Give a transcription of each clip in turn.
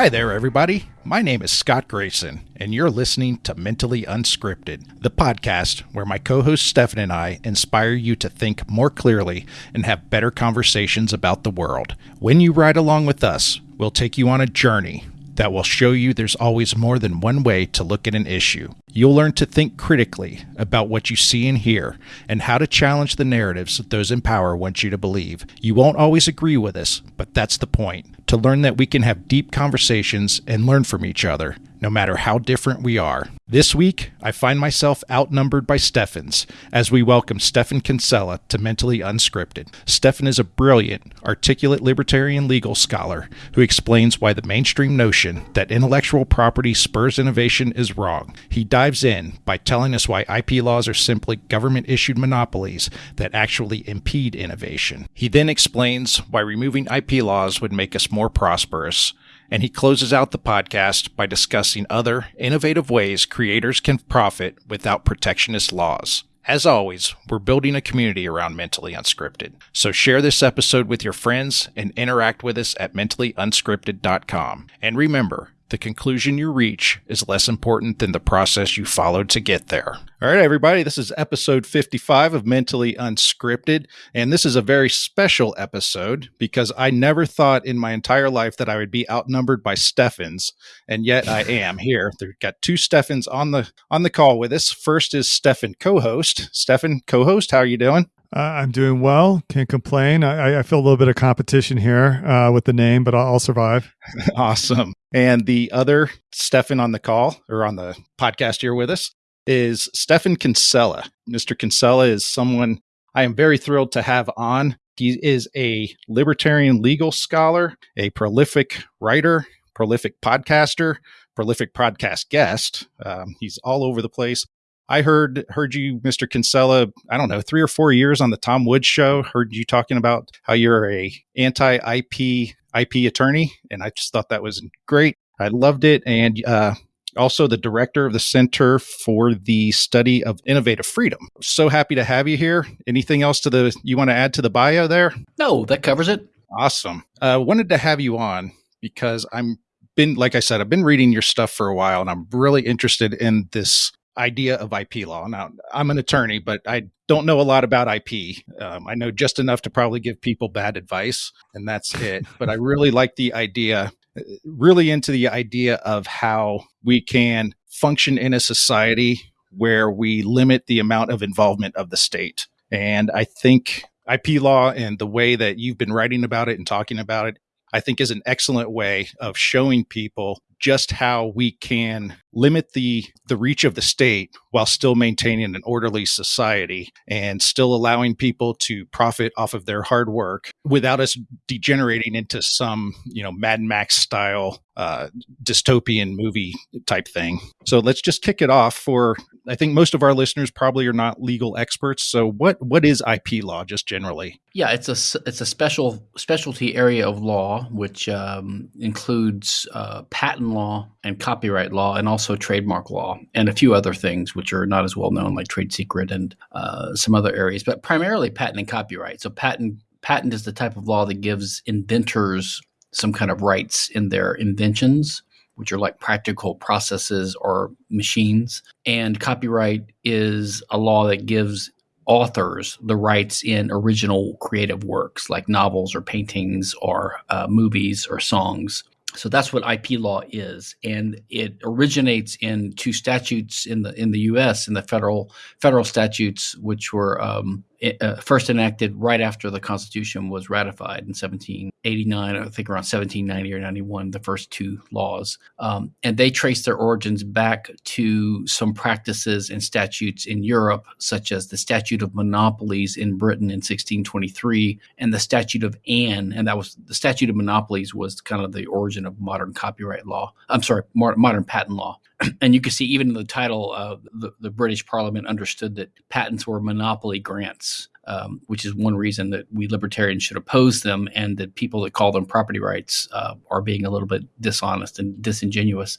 Hi there, everybody. My name is Scott Grayson, and you're listening to Mentally Unscripted, the podcast where my co host Stefan and I inspire you to think more clearly and have better conversations about the world. When you ride along with us, we'll take you on a journey that will show you there's always more than one way to look at an issue. You'll learn to think critically about what you see and hear and how to challenge the narratives that those in power want you to believe. You won't always agree with us, but that's the point to learn that we can have deep conversations and learn from each other, no matter how different we are. This week, I find myself outnumbered by Steffens as we welcome Stephan Kinsella to Mentally Unscripted. Stefan is a brilliant, articulate libertarian legal scholar who explains why the mainstream notion that intellectual property spurs innovation is wrong. He dives in by telling us why IP laws are simply government issued monopolies that actually impede innovation. He then explains why removing IP laws would make us more prosperous and he closes out the podcast by discussing other innovative ways creators can profit without protectionist laws. As always, we're building a community around Mentally Unscripted. So share this episode with your friends and interact with us at mentallyunscripted.com. And remember, the conclusion you reach is less important than the process you followed to get there. All right, everybody, this is episode 55 of Mentally Unscripted. And this is a very special episode because I never thought in my entire life that I would be outnumbered by Steffens. And yet I am here. We've got two Steffens on the on the call with us. First is Stefan, co-host. Stefan, co-host, how are you doing? Uh, I'm doing well. Can't complain. I, I, feel a little bit of competition here uh, with the name, but I'll, I'll survive. awesome. And the other Stefan on the call or on the podcast here with us is Stephan Kinsella. Mr. Kinsella is someone I am very thrilled to have on. He is a libertarian legal scholar, a prolific writer, prolific podcaster, prolific podcast guest. Um, he's all over the place. I heard heard you, Mr. Kinsella, I don't know, three or four years on the Tom Woods show. Heard you talking about how you're a anti IP IP attorney, and I just thought that was great. I loved it, and uh, also the director of the Center for the Study of Innovative Freedom. So happy to have you here. Anything else to the you want to add to the bio there? No, that covers it. Awesome. Uh, wanted to have you on because I'm been like I said, I've been reading your stuff for a while, and I'm really interested in this idea of IP law. Now, I'm an attorney, but I don't know a lot about IP. Um, I know just enough to probably give people bad advice, and that's it. but I really like the idea, really into the idea of how we can function in a society where we limit the amount of involvement of the state. And I think IP law and the way that you've been writing about it and talking about it, I think is an excellent way of showing people just how we can limit the the reach of the state while still maintaining an orderly society and still allowing people to profit off of their hard work without us degenerating into some you know Mad Max style uh, dystopian movie type thing. So let's just kick it off. For I think most of our listeners probably are not legal experts. So what what is IP law just generally? Yeah, it's a it's a special specialty area of law which um, includes uh, patent law and copyright law, and also trademark law, and a few other things which are not as well known, like trade secret and uh, some other areas, but primarily patent and copyright. So patent patent is the type of law that gives inventors some kind of rights in their inventions which are like practical processes or machines. And copyright is a law that gives authors the rights in original creative works like novels or paintings or uh, movies or songs. So that's what IP law is, and it originates in two statutes in the in the U.S. in the federal federal statutes, which were um, uh, first enacted right after the Constitution was ratified in 1789, I think around 1790 or 91, the first two laws. Um, and they trace their origins back to some practices and statutes in Europe, such as the Statute of Monopolies in Britain in 1623 and the Statute of Anne. And that was the Statute of Monopolies was kind of the origin of modern copyright law. I'm sorry, modern patent law. and you can see even in the title, uh, the, the British Parliament understood that patents were monopoly grants, um, which is one reason that we libertarians should oppose them, and that people that call them property rights uh, are being a little bit dishonest and disingenuous.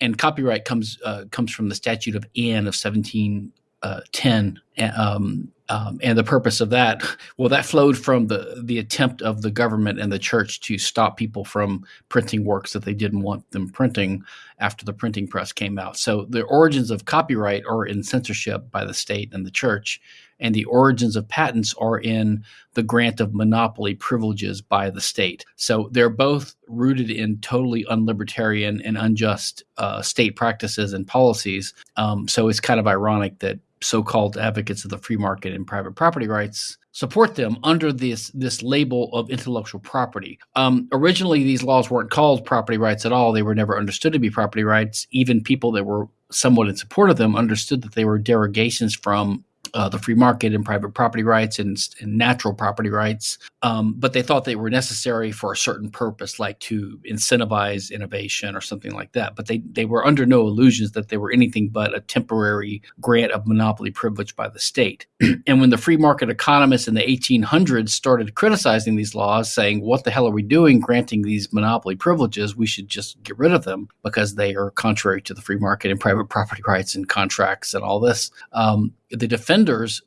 And copyright comes uh, comes from the Statute of Anne of 1710. Uh, um, Um, and the purpose of that, well, that flowed from the the attempt of the government and the church to stop people from printing works that they didn't want them printing after the printing press came out. So the origins of copyright are in censorship by the state and the church, and the origins of patents are in the grant of monopoly privileges by the state. So they're both rooted in totally unlibertarian and unjust uh, state practices and policies. Um, so it's kind of ironic that so-called advocates of the free market and private property rights support them under this this label of intellectual property. Um, originally, these laws weren't called property rights at all; they were never understood to be property rights. Even people that were somewhat in support of them understood that they were derogations from uh, the free market and private property rights and, and natural property rights. Um, but they thought they were necessary for a certain purpose, like to incentivize innovation or something like that. But they, they were under no illusions that they were anything but a temporary grant of monopoly privilege by the state. and when the free market economists in the 1800s started criticizing these laws, saying, What the hell are we doing granting these monopoly privileges? We should just get rid of them because they are contrary to the free market and private property rights and contracts and all this. Um, the defenders,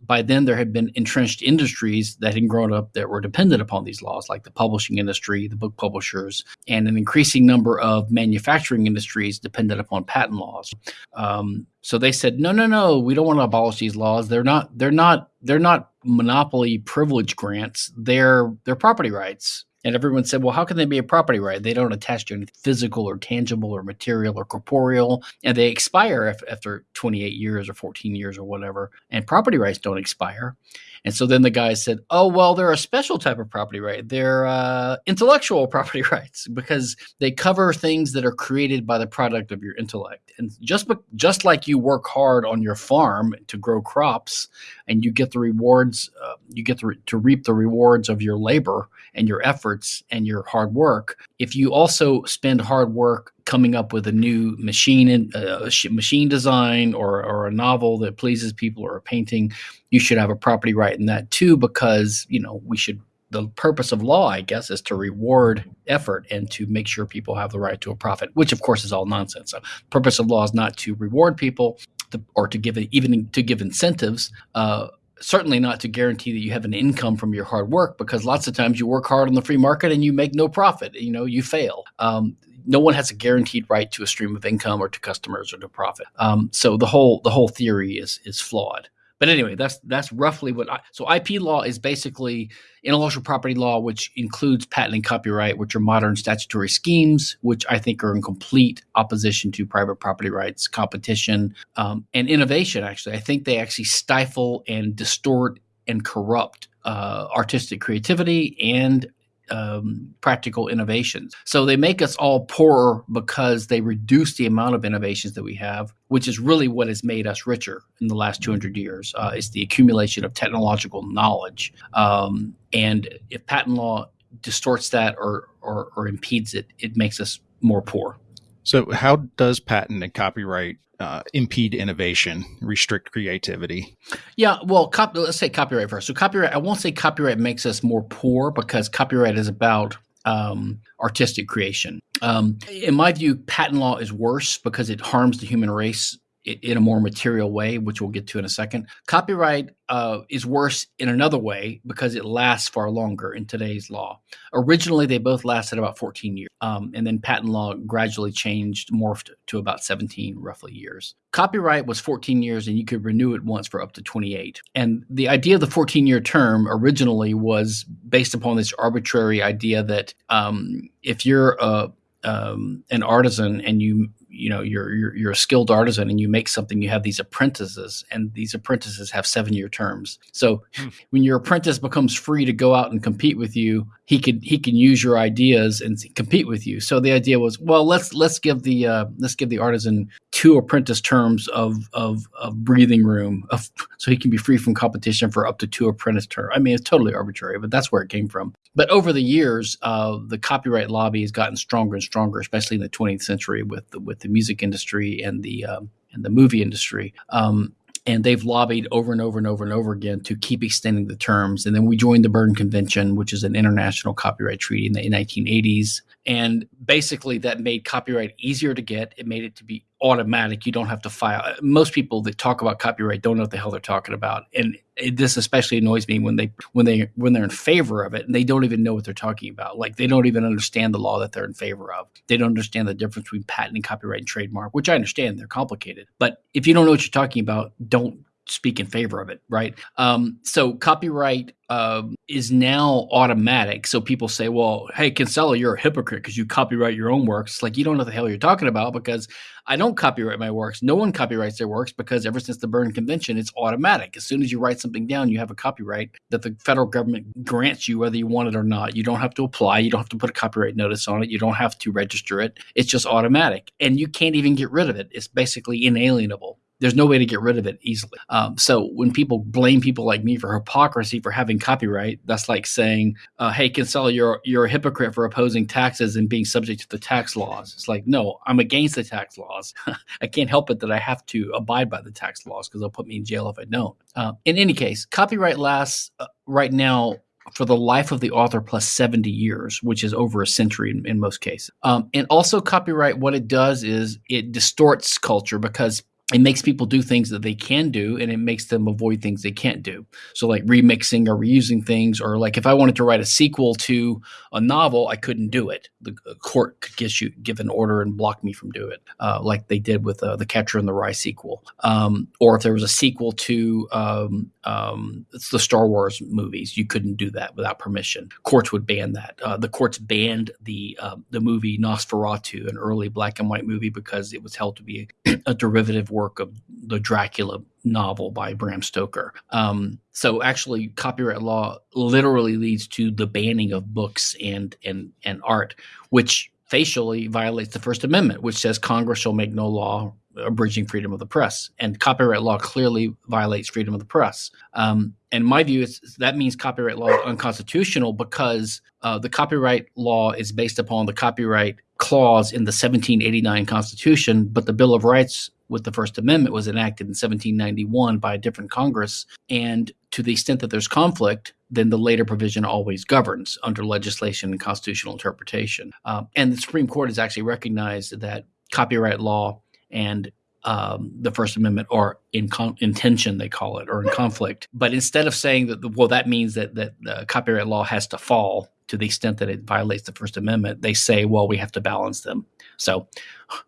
by then there had been entrenched industries that had grown up that were dependent upon these laws, like the publishing industry, the book publishers, and an increasing number of manufacturing industries dependent upon patent laws. Um, so they said, no, no, no, we don't want to abolish these laws. They're not, they're not, they're not monopoly privilege grants. They're they're property rights. And everyone said, well, how can they be a property right? They don't attach to anything physical or tangible or material or corporeal, and they expire after 28 years or 14 years or whatever. And property rights don't expire. And so then the guy said, "Oh well, they're a special type of property right. They're uh, intellectual property rights because they cover things that are created by the product of your intellect. And just just like you work hard on your farm to grow crops, and you get the rewards, uh, you get to, re- to reap the rewards of your labor and your efforts and your hard work. If you also spend hard work coming up with a new machine in, uh, machine design or, or a novel that pleases people or a painting you should have a property right in that too because you know we should the purpose of law i guess is to reward effort and to make sure people have the right to a profit which of course is all nonsense so purpose of law is not to reward people to, or to give even to give incentives uh, certainly not to guarantee that you have an income from your hard work because lots of times you work hard on the free market and you make no profit you know you fail um, no one has a guaranteed right to a stream of income or to customers or to profit. Um, so the whole the whole theory is is flawed. But anyway, that's that's roughly what. I, so IP law is basically intellectual property law, which includes patent and copyright, which are modern statutory schemes, which I think are in complete opposition to private property rights, competition, um, and innovation. Actually, I think they actually stifle and distort and corrupt uh, artistic creativity and um, practical innovations. So they make us all poorer because they reduce the amount of innovations that we have, which is really what has made us richer in the last 200 years. Uh, it's the accumulation of technological knowledge. Um, and if patent law distorts that or, or, or impedes it, it makes us more poor. So, how does patent and copyright uh, impede innovation, restrict creativity? Yeah, well, cop- let's say copyright first. So, copyright, I won't say copyright makes us more poor because copyright is about um, artistic creation. Um, in my view, patent law is worse because it harms the human race in a more material way, which we'll get to in a second. Copyright uh, is worse in another way because it lasts far longer in today's law. Originally, they both lasted about 14 years, um, and then patent law gradually changed, morphed to about 17 roughly years. Copyright was 14 years, and you could renew it once for up to 28. And the idea of the 14 year term originally was based upon this arbitrary idea that um, if you're a um, an artisan and you you know you're, you're, you're a skilled artisan and you make something you have these apprentices and these apprentices have seven year terms so hmm. when your apprentice becomes free to go out and compete with you he could he can use your ideas and compete with you. So the idea was well let's let's give the uh, let's give the artisan two apprentice terms of of, of breathing room of, so he can be free from competition for up to two apprentice terms i mean it's totally arbitrary but that's where it came from. But over the years uh, the copyright lobby has gotten stronger and stronger especially in the 20th century with the, with the music industry and the um, and the movie industry. Um, and they've lobbied over and over and over and over again to keep extending the terms. And then we joined the Berne Convention, which is an international copyright treaty in the 1980s. And basically, that made copyright easier to get. It made it to be automatic. You don't have to file. Uh, most people that talk about copyright don't know what the hell they're talking about, and it, this especially annoys me when they when they when they're in favor of it and they don't even know what they're talking about. Like they don't even understand the law that they're in favor of. They don't understand the difference between patent and copyright and trademark, which I understand they're complicated. But if you don't know what you're talking about, don't speak in favor of it, right? Um, so copyright um, is now automatic. So people say, well, hey, Kinsella, you're a hypocrite because you copyright your own works. It's like, you don't know the hell you're talking about because I don't copyright my works. No one copyrights their works because ever since the Berne Convention, it's automatic. As soon as you write something down, you have a copyright that the federal government grants you whether you want it or not. You don't have to apply. You don't have to put a copyright notice on it. You don't have to register it. It's just automatic. And you can't even get rid of it. It's basically inalienable there's no way to get rid of it easily. Um, so when people blame people like me for hypocrisy for having copyright, that's like saying, uh, "Hey, Kinsella, you're you're a hypocrite for opposing taxes and being subject to the tax laws." It's like, no, I'm against the tax laws. I can't help it that I have to abide by the tax laws because they'll put me in jail if I don't. Uh, in any case, copyright lasts uh, right now for the life of the author plus 70 years, which is over a century in, in most cases. Um, and also, copyright, what it does is it distorts culture because it makes people do things that they can do and it makes them avoid things they can't do. So like remixing or reusing things or like if i wanted to write a sequel to a novel i couldn't do it. The court could give you give an order and block me from doing it uh, like they did with uh, the catcher in the rye sequel. Um, or if there was a sequel to um, um, the star wars movies you couldn't do that without permission. Courts would ban that. Uh, the courts banned the uh, the movie nosferatu an early black and white movie because it was held to be a, a derivative work of the Dracula novel by Bram Stoker. Um, so actually, copyright law literally leads to the banning of books and and and art, which facially violates the First Amendment, which says Congress shall make no law abridging freedom of the press. And copyright law clearly violates freedom of the press. Um, and my view is that means copyright law is unconstitutional because uh, the copyright law is based upon the copyright clause in the 1789 Constitution, but the Bill of Rights with the First Amendment was enacted in 1791 by a different Congress. And to the extent that there's conflict, then the later provision always governs under legislation and constitutional interpretation. Um, and the Supreme Court has actually recognized that copyright law and um, the First Amendment are in, con- in tension, they call it, or in conflict. But instead of saying that, well, that means that that the copyright law has to fall to the extent that it violates the First Amendment, they say, well, we have to balance them. So,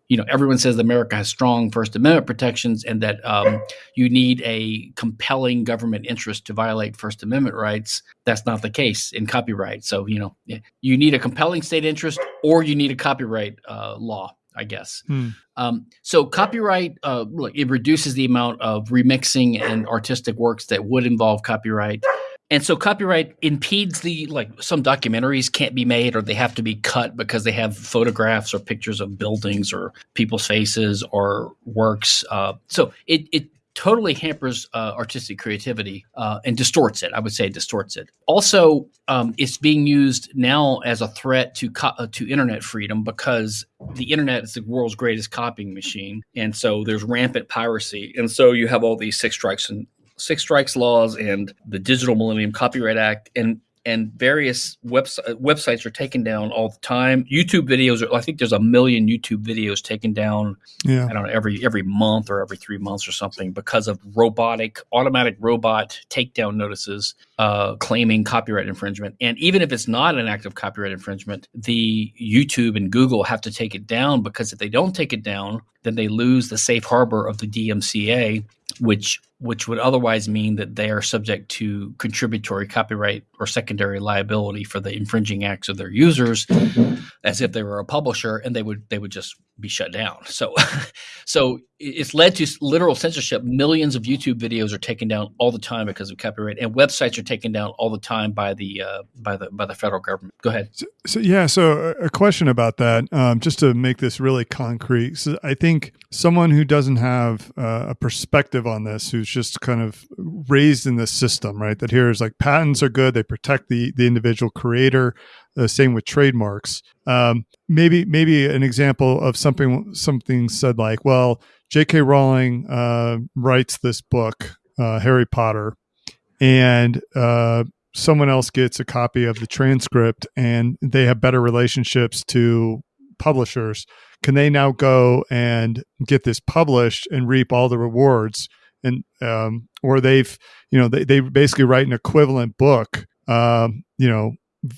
you know, everyone says America has strong First Amendment protections and that um, you need a compelling government interest to violate First Amendment rights. That's not the case in copyright. So, you know, you need a compelling state interest or you need a copyright uh, law I guess. Hmm. Um, so copyright, uh, it reduces the amount of remixing and artistic works that would involve copyright. And so copyright impedes the like some documentaries can't be made or they have to be cut because they have photographs or pictures of buildings or people's faces or works. Uh, so it it totally hampers uh, artistic creativity uh, and distorts it. I would say distorts it. Also, um, it's being used now as a threat to co- uh, to internet freedom because the internet is the world's greatest copying machine, and so there's rampant piracy, and so you have all these six strikes and six strikes laws and the Digital Millennium Copyright Act, and and various webs- websites are taken down all the time. YouTube videos, are, I think there's a million YouTube videos taken down. Yeah. I don't know every every month or every three months or something because of robotic, automatic robot takedown notices uh, claiming copyright infringement. And even if it's not an act of copyright infringement, the YouTube and Google have to take it down because if they don't take it down, then they lose the safe harbor of the DMCA, which which would otherwise mean that they are subject to contributory copyright or secondary liability for the infringing acts of their users as if they were a publisher and they would they would just be shut down. So so it's led to literal censorship millions of youtube videos are taken down all the time because of copyright and websites are taken down all the time by the uh, by the by the federal government go ahead so, so yeah so a question about that um, just to make this really concrete so i think someone who doesn't have uh, a perspective on this who's just kind of raised in this system, right? That here is like patents are good; they protect the the individual creator. Uh, same with trademarks. Um, maybe maybe an example of something something said like, well, J.K. Rowling uh, writes this book, uh, Harry Potter, and uh, someone else gets a copy of the transcript, and they have better relationships to publishers, can they now go and get this published and reap all the rewards? And um, or they've you know they, they basically write an equivalent book, um, you know,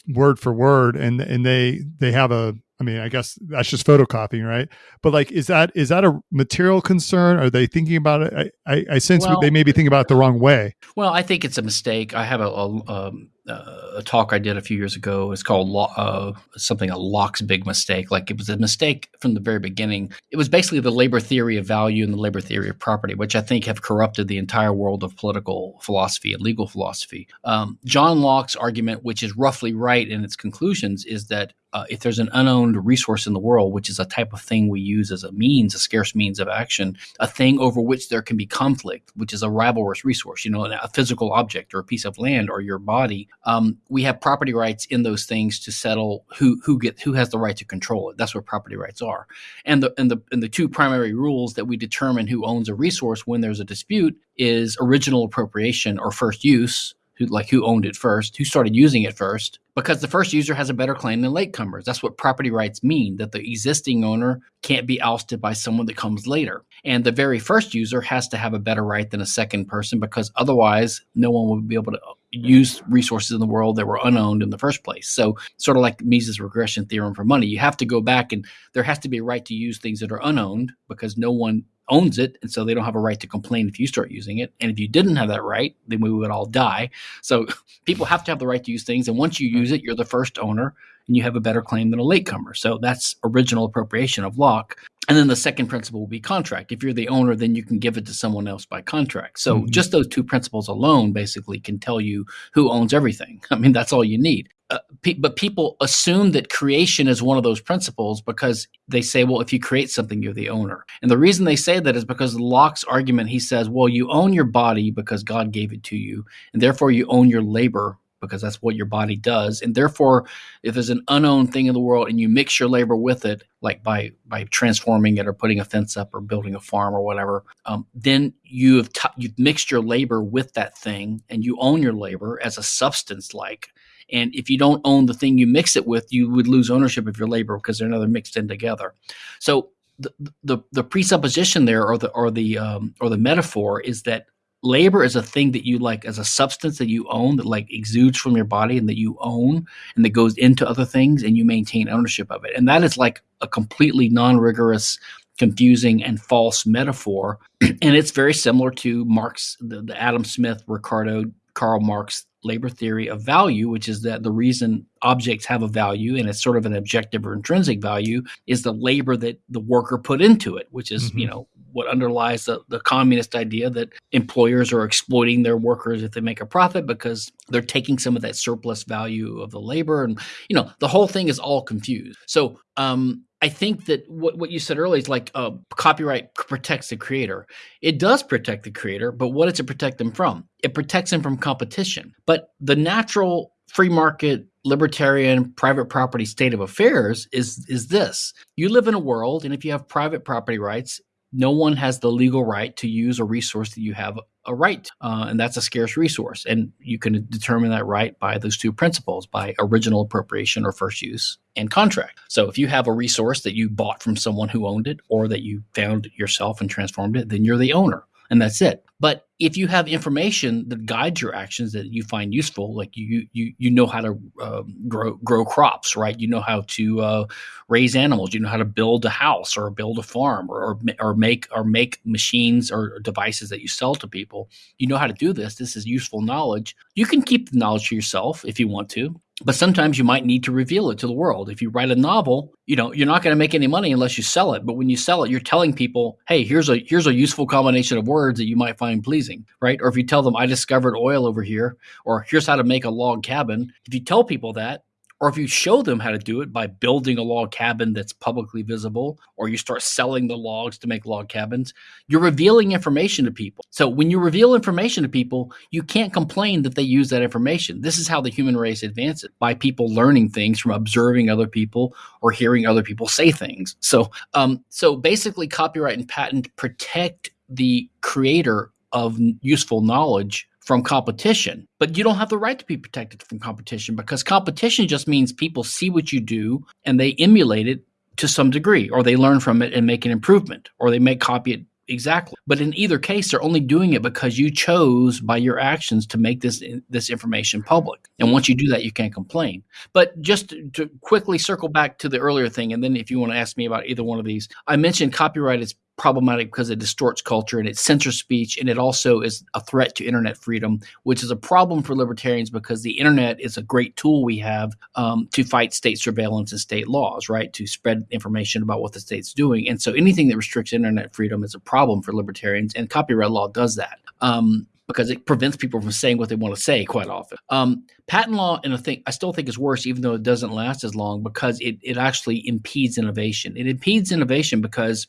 word for word, and and they they have a I mean, I guess that's just photocopying, right? But like, is that is that a material concern? Are they thinking about it? I, I, I sense well, they may be thinking about it the wrong way. Well, I think it's a mistake. I have a, a, um, uh, a talk I did a few years ago. It's called uh, something a Locke's big mistake. Like it was a mistake from the very beginning. It was basically the labor theory of value and the labor theory of property, which I think have corrupted the entire world of political philosophy and legal philosophy. Um, John Locke's argument, which is roughly right in its conclusions, is that uh, if there's an unowned resource in the world, which is a type of thing we use as a means, a scarce means of action, a thing over which there can be conflict, which is a rivalrous resource, you know, a physical object or a piece of land or your body, um, we have property rights in those things to settle who who get who has the right to control it. That's what property rights are. And the and the and the two primary rules that we determine who owns a resource when there's a dispute is original appropriation or first use, who like who owned it first, who started using it first, because the first user has a better claim than latecomers. That's what property rights mean, that the existing owner can't be ousted by someone that comes later. And the very first user has to have a better right than a second person because otherwise no one would be able to uh, use resources in the world that were unowned in the first place. So, sort of like Mises regression theorem for money, you have to go back and there has to be a right to use things that are unowned because no one owns it, and so they don't have a right to complain if you start using it. And if you didn't have that right, then we would all die. So people have to have the right to use things, and once you use it, you're the first owner, and you have a better claim than a latecomer. So that's original appropriation of Locke. And then the second principle will be contract. If you're the owner, then you can give it to someone else by contract. So mm-hmm. just those two principles alone basically can tell you who owns everything. I mean, that's all you need. Uh, pe- but people assume that creation is one of those principles because they say, well, if you create something, you're the owner. And the reason they say that is because Locke's argument, he says, well, you own your body because God gave it to you, and therefore you own your labor because that's what your body does. And therefore, if there's an unowned thing in the world and you mix your labor with it, like by by transforming it or putting a fence up or building a farm or whatever, um, then you have t- you've mixed your labor with that thing, and you own your labor as a substance, like. And if you don't own the thing you mix it with, you would lose ownership of your labor because they're another mixed in together. So the, the, the presupposition there or the or the um, or the metaphor is that labor is a thing that you like as a substance that you own that like exudes from your body and that you own and that goes into other things and you maintain ownership of it and that is like a completely non-rigorous confusing and false metaphor and it's very similar to marx the, the adam smith ricardo karl marx labor theory of value, which is that the reason objects have a value and it's sort of an objective or intrinsic value is the labor that the worker put into it, which is, mm-hmm. you know, what underlies the, the communist idea that employers are exploiting their workers if they make a profit because they're taking some of that surplus value of the labor. And, you know, the whole thing is all confused. So, um, I think that what, what you said earlier is like uh, copyright protects the creator. It does protect the creator, but what does it protect them from? It protects them from competition. But the natural free market libertarian private property state of affairs is is this you live in a world and if you have private property rights no one has the legal right to use a resource that you have a right, uh, and that's a scarce resource. And you can determine that right by those two principles by original appropriation or first use and contract. So if you have a resource that you bought from someone who owned it or that you found yourself and transformed it, then you're the owner and that's it. But if you have information that guides your actions that you find useful, like you you you know how to uh, grow grow crops, right? You know how to uh, raise animals. You know how to build a house or build a farm or, or, or make or make machines or devices that you sell to people. You know how to do this. This is useful knowledge. You can keep the knowledge to yourself if you want to but sometimes you might need to reveal it to the world. If you write a novel, you know, you're not going to make any money unless you sell it. But when you sell it, you're telling people, "Hey, here's a here's a useful combination of words that you might find pleasing." Right? Or if you tell them, "I discovered oil over here," or "Here's how to make a log cabin." If you tell people that, or if you show them how to do it by building a log cabin that's publicly visible, or you start selling the logs to make log cabins, you're revealing information to people. So when you reveal information to people, you can't complain that they use that information. This is how the human race advances by people learning things from observing other people or hearing other people say things. So, um, so basically, copyright and patent protect the creator of useful knowledge from competition, but you don't have the right to be protected from competition because competition just means people see what you do and they emulate it to some degree, or they learn from it and make an improvement, or they may copy it exactly. But in either case, they're only doing it because you chose by your actions to make this this information public. And once you do that, you can't complain. But just to, to quickly circle back to the earlier thing, and then if you want to ask me about either one of these, I mentioned copyright is problematic because it distorts culture and it censors speech and it also is a threat to internet freedom which is a problem for libertarians because the internet is a great tool we have um, to fight state surveillance and state laws right to spread information about what the state's doing and so anything that restricts internet freedom is a problem for libertarians and copyright law does that um, because it prevents people from saying what they want to say quite often. Um, patent law, and I think I still think is worse, even though it doesn't last as long, because it it actually impedes innovation. It impedes innovation because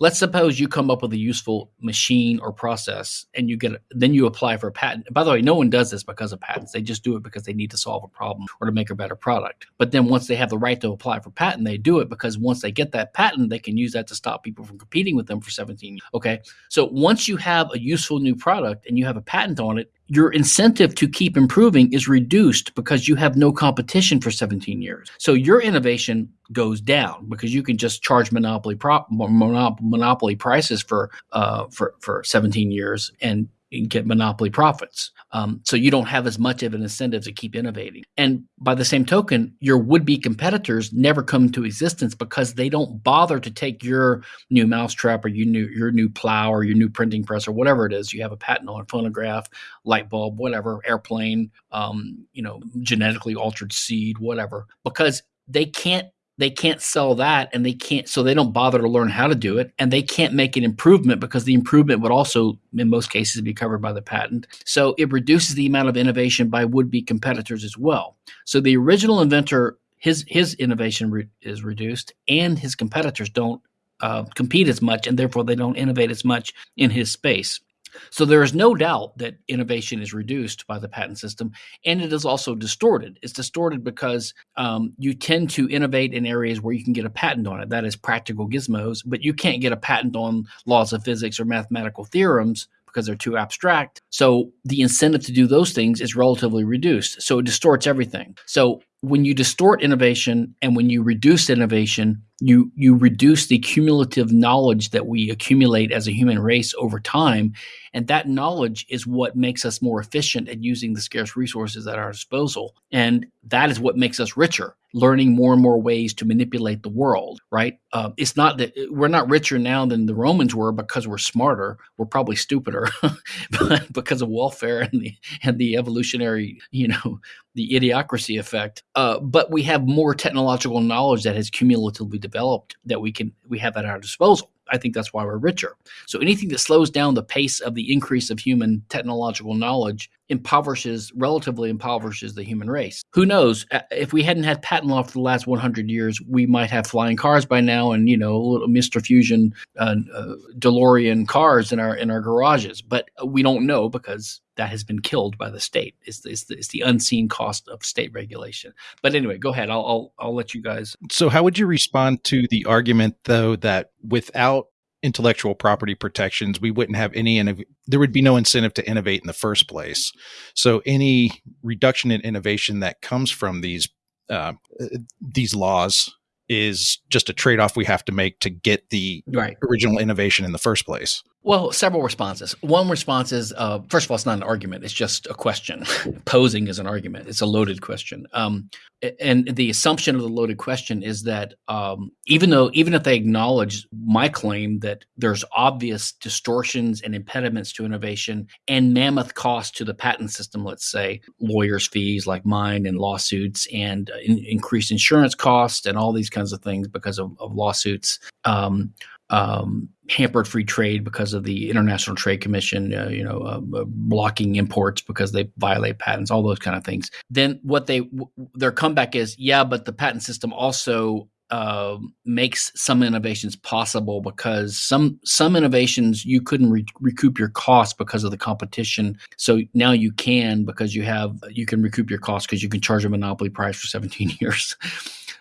let's suppose you come up with a useful machine or process and you get then you apply for a patent. By the way no one does this because of patents. They just do it because they need to solve a problem or to make a better product. But then once they have the right to apply for patent they do it because once they get that patent they can use that to stop people from competing with them for 17 years. Okay? So once you have a useful new product and you have a patent on it your incentive to keep improving is reduced because you have no competition for 17 years. So your innovation goes down because you can just charge monopoly prop, monopoly prices for uh, for for 17 years and get monopoly profits. Um, so you don't have as much of an incentive to keep innovating. And by the same token, your would-be competitors never come to existence because they don't bother to take your new mousetrap or your new your new plow or your new printing press or whatever it is you have a patent on, a phonograph, light bulb, whatever, airplane, um, you know, genetically altered seed, whatever, because they can't they can't sell that and they can't so they don't bother to learn how to do it and they can't make an improvement because the improvement would also in most cases be covered by the patent. So it reduces the amount of innovation by would-be competitors as well. So the original inventor his his innovation re- is reduced and his competitors don't uh, compete as much and therefore they don't innovate as much in his space so there is no doubt that innovation is reduced by the patent system, and it is also distorted. It's distorted because um, you tend to innovate in areas where you can get a patent on it. That is practical gizmos, but you can't get a patent on laws of physics or mathematical theorems because they're too abstract. So the incentive to do those things is relatively reduced. So it distorts everything. So when you distort innovation and when you reduce innovation, you you reduce the cumulative knowledge that we accumulate as a human race over time and that knowledge is what makes us more efficient at using the scarce resources at our disposal and that is what makes us richer learning more and more ways to manipulate the world right? Uh, it's not that we're not richer now than the romans were because we're smarter we're probably stupider because of welfare and the and the evolutionary you know the idiocracy effect. Uh, but we have more technological knowledge that has cumulatively developed that we can we have at our disposal. I think that's why we're richer. So anything that slows down the pace of the increase of human technological knowledge impoverishes, relatively impoverishes the human race. Who knows? If we hadn't had patent law for the last 100 years, we might have flying cars by now, and you know, little Mr. Fusion, uh, uh, DeLorean cars in our in our garages. But we don't know because that has been killed by the state. It's, it's, the, it's the unseen cost of state regulation. But anyway, go ahead. I'll, I'll I'll let you guys. So, how would you respond to the argument, though, that without intellectual property protections, we wouldn't have any, innov- there would be no incentive to innovate in the first place. So any reduction in innovation that comes from these uh, these laws is just a trade off we have to make to get the right. original innovation in the first place. Well, several responses. One response is uh, first of all, it's not an argument; it's just a question. Posing is an argument; it's a loaded question. Um, and the assumption of the loaded question is that um, even though, even if they acknowledge my claim that there's obvious distortions and impediments to innovation and mammoth costs to the patent system, let's say lawyers' fees like mine and lawsuits and uh, in, increased insurance costs and all these kinds of things because of, of lawsuits. Um, um, hampered free trade because of the International Trade Commission, uh, you know, uh, blocking imports because they violate patents, all those kind of things. Then what they w- their comeback is, yeah, but the patent system also uh, makes some innovations possible because some some innovations you couldn't re- recoup your costs because of the competition. So now you can because you have you can recoup your costs because you can charge a monopoly price for 17 years.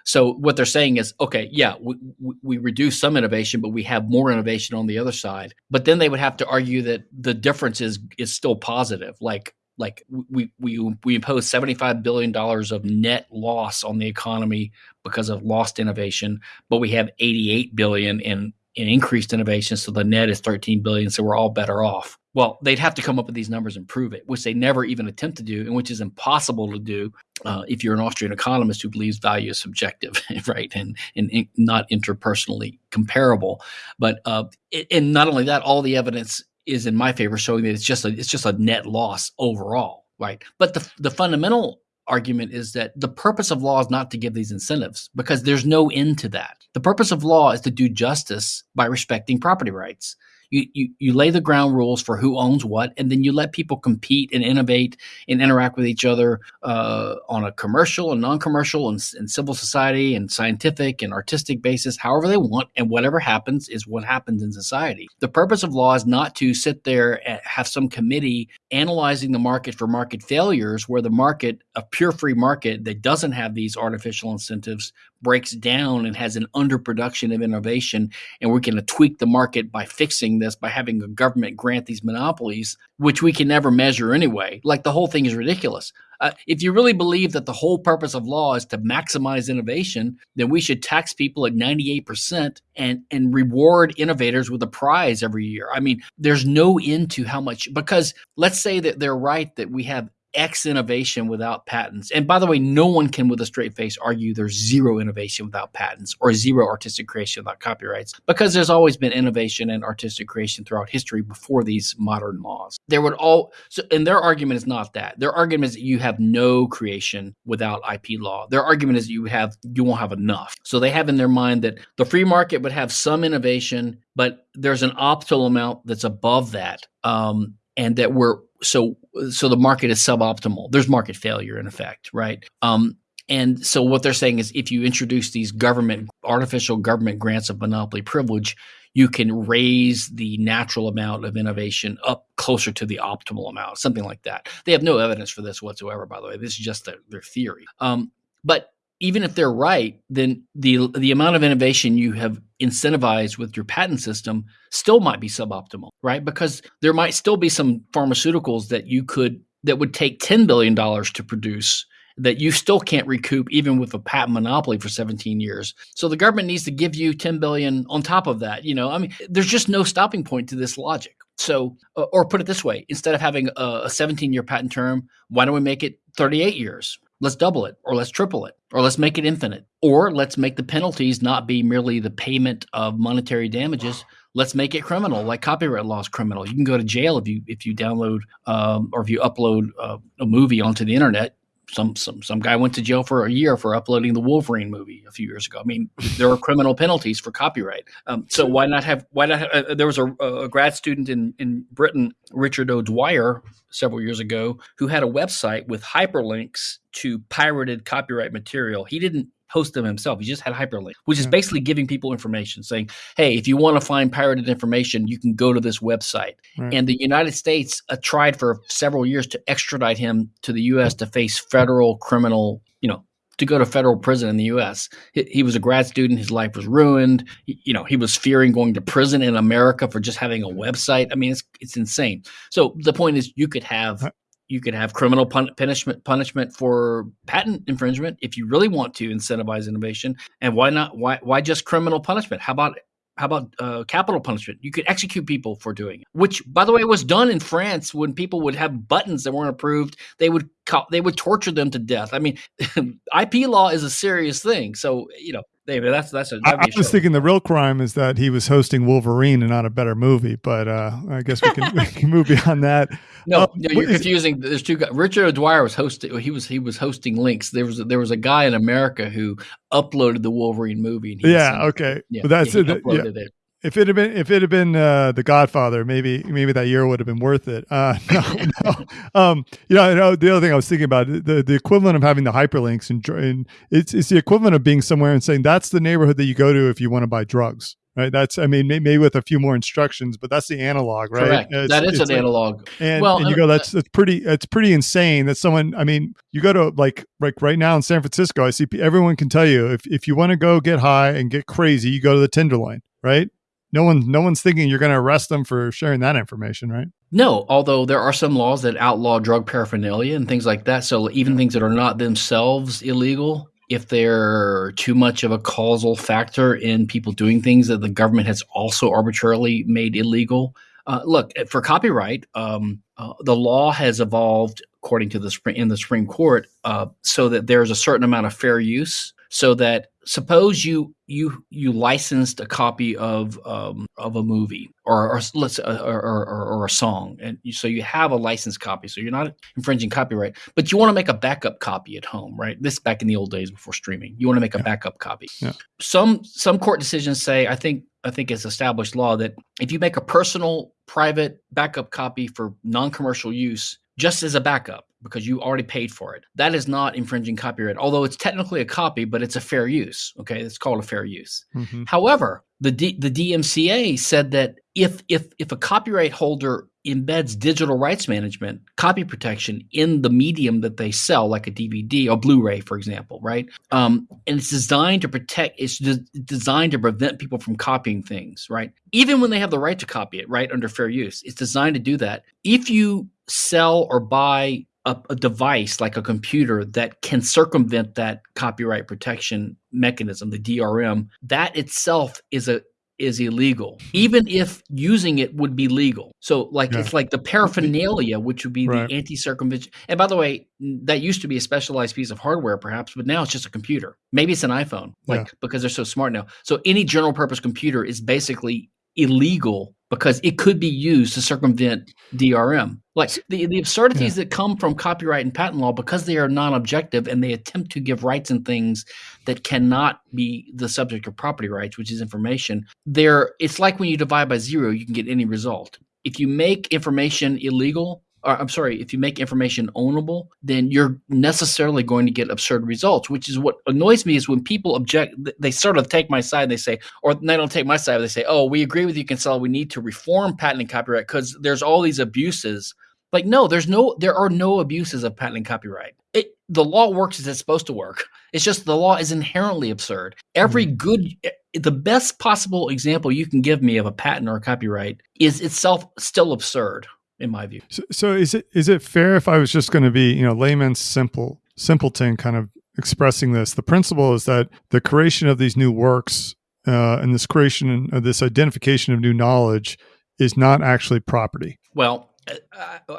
So what they're saying is, okay, yeah, we, we reduce some innovation, but we have more innovation on the other side. But then they would have to argue that the difference is is still positive. Like like we we we impose 75 billion dollars of net loss on the economy because of lost innovation but we have 88 billion in in increased innovation so the net is 13 billion so we're all better off well they'd have to come up with these numbers and prove it which they never even attempt to do and which is impossible to do uh, if you're an austrian economist who believes value is subjective right and, and, not interpersonally comparable but uh, and not only that all the evidence is in my favor, showing that it's just a it's just a net loss overall, right? But the the fundamental argument is that the purpose of law is not to give these incentives because there's no end to that. The purpose of law is to do justice by respecting property rights you, you, you lay the ground rules for who owns what, and then you let people compete and innovate and interact with each other uh, on a commercial and non-commercial and, and civil society and scientific and artistic basis, however they want, and whatever happens is what happens in society. The purpose of law is not to sit there and have some committee analyzing the market for market failures, where the market, a pure free market that doesn't have these artificial incentives, breaks down and has an underproduction of innovation, and we're going to tweak the market by fixing this by having a government grant these monopolies, which we can never measure anyway. Like the whole thing is ridiculous. Uh, if you really believe that the whole purpose of law is to maximize innovation, then we should tax people at 98% and, and reward innovators with a prize every year. I mean, there's no end to how much, because let's say that they're right that we have X innovation without patents. And by the way, no one can with a straight face argue there's zero innovation without patents or zero artistic creation without copyrights because there's always been innovation and artistic creation throughout history before these modern laws. There would all so and their argument is not that. Their argument is that you have no creation without IP law. Their argument is you have you won't have enough. So they have in their mind that the free market would have some innovation, but there's an optimal amount that's above that. Um, and that we're so so the market is suboptimal. There's market failure in effect, right? Um, and so what they're saying is if you introduce these government artificial government grants of monopoly privilege, you can raise the natural amount of innovation up closer to the optimal amount, something like that. They have no evidence for this whatsoever, by the way. This is just their, their theory. Um, but even if they're right, then the the amount of innovation you have incentivized with your patent system still might be suboptimal, right? Because there might still be some pharmaceuticals that you could that would take ten billion dollars to produce that you still can't recoup even with a patent monopoly for 17 years. So the government needs to give you 10 billion on top of that. You know, I mean, there's just no stopping point to this logic. So, uh, or put it this way, instead of having a 17 year patent term, why don't we make it 38 years? Let's double it or let's triple it or let's make it infinite or let's make the penalties not be merely the payment of monetary damages. Let's make it criminal like copyright law is criminal. You can go to jail if you if you download um, or if you upload uh, a movie onto the internet some some some guy went to jail for a year for uploading the Wolverine movie a few years ago. I mean, there are criminal penalties for copyright. Um, so why not have why not? Have, uh, there was a, a, grad student in in Britain, Richard O'Dwyer, several years ago, who had a website with hyperlinks to pirated copyright material. He didn't host them himself. He just had hyperlink, which is basically giving people information saying, hey, if you want to find pirated information, you can go to this website. Right. And the United States uh, tried for several years to extradite him to the U.S. to face federal criminal, you know, to go to federal prison in the U.S. He, he, was a grad student. His life was ruined. He, you know, he was fearing going to prison in America for just having a website. I mean, it's it's insane. So the point is, you could have you could have criminal pun- punishment punishment for patent infringement if you really want to incentivize innovation. And why not? Why why just criminal punishment? How about how about uh, capital punishment? You could execute people for doing it, which, by the way, was done in France when people would have buttons that weren't approved. They would they would torture them to death. I mean, IP law is a serious thing. So you know, David, that's that's a. I, I was thinking the real crime is that he was hosting Wolverine and not a better movie, but uh, I guess we can, we can move beyond that. No, um, no you're confusing. There's two guys. Richard O'Dwyer was hosting. He was he was hosting links. There was there was a guy in America who uploaded the Wolverine movie. yeah. Okay. Yeah, that's yeah, it. Yeah. it if it had been if it had been uh, the Godfather, maybe maybe that year would have been worth it. Uh, no, no. Um, you know, know, the other thing I was thinking about the the equivalent of having the hyperlinks and, and it's it's the equivalent of being somewhere and saying that's the neighborhood that you go to if you want to buy drugs. Right. That's I mean maybe with a few more instructions, but that's the analog, right? Correct. It's, that is an like, analog. And, well, and you go that's that's pretty it's pretty insane that someone I mean you go to like like right now in San Francisco, I see everyone can tell you if if you want to go get high and get crazy, you go to the Tenderloin, right? No one no one's thinking you're going to arrest them for sharing that information, right? No, although there are some laws that outlaw drug paraphernalia and things like that. So even things that are not themselves illegal, if they're too much of a causal factor in people doing things that the government has also arbitrarily made illegal. Uh, look, for copyright, um, uh, the law has evolved according to the in the Supreme Court, uh, so that there's a certain amount of fair use so that suppose you you you licensed a copy of um, of a movie or, or let's uh, or, or, or, a song and so you have a licensed copy so you're not infringing copyright but you want to make a backup copy at home right? This back in the old days before streaming you want to make a backup copy. Yeah. some some court decisions say i think i think it's established law that if you make a personal private backup copy for non-commercial use just as a backup because you already paid for it. That is not infringing copyright, although it's technically a copy, but it's a fair use. Okay, it's called a fair use. Mm-hmm. However, the D, the DMCA said that if if if a copyright holder embeds digital rights management, copy protection in the medium that they sell, like a DVD or Blu-ray, for example, right? Um, and it's designed to protect. It's de- designed to prevent people from copying things, right? Even when they have the right to copy it, right, under fair use, it's designed to do that. If you sell or buy a, a, device like a computer that can circumvent that copyright protection mechanism, the DRM, that itself is a is illegal, even if using it would be legal. So, like yeah. it's like the paraphernalia, which would be right. the anti-circumvention. And by the way, that used to be a specialized piece of hardware, perhaps, but now it's just a computer. Maybe it's an iPhone, like yeah. because they're so smart now. So, any general purpose computer is basically illegal because it could be used to circumvent DRM. Like the, the absurdities yeah. that come from copyright and patent law because they are non objective and they attempt to give rights and things that cannot be the subject of property rights, which is information. There, it's like when you divide by zero, you can get any result. If you make information illegal, or I'm sorry, if you make information ownable, then you're necessarily going to get absurd results, which is what annoys me is when people object, they sort of take my side, they say, or they don't take my side, they say, oh, we agree with you, Kinsella, we need to reform patent and copyright because there's all these abuses. Like, no, there's no, there are no abuses of patent and copyright. It, the law works as it's supposed to work. It's just the law is inherently absurd. Every mm-hmm. good, eh, the best possible example you can give me of a patent or a copyright is itself still absurd in my view. So, so is it is it fair if I was just going to be you know layman's simple simpleton kind of expressing this? The principle is that the creation of these new works uh, and this creation of this identification of new knowledge is not actually property. Well,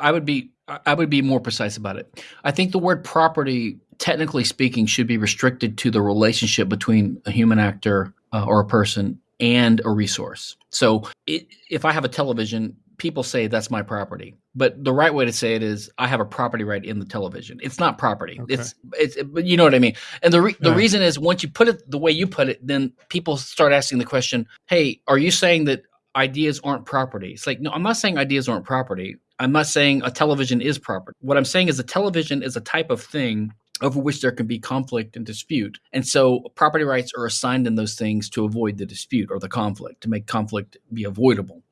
I would be I would be more precise about it. I think the word property, technically speaking, should be restricted to the relationship between a human actor uh, or a person and a resource. So, it, if I have a television, people say that's my property but the right way to say it is i have a property right in the television it's not property okay. it's it's but you know what i mean and the re- yeah. the reason is once you put it the way you put it then people start asking the question hey are you saying that ideas aren't property it's like no i'm not saying ideas aren't property i'm not saying a television is property what i'm saying is a television is a type of thing over which there can be conflict and dispute. And so property rights are assigned in those things to avoid the dispute or the conflict, to make conflict be avoidable.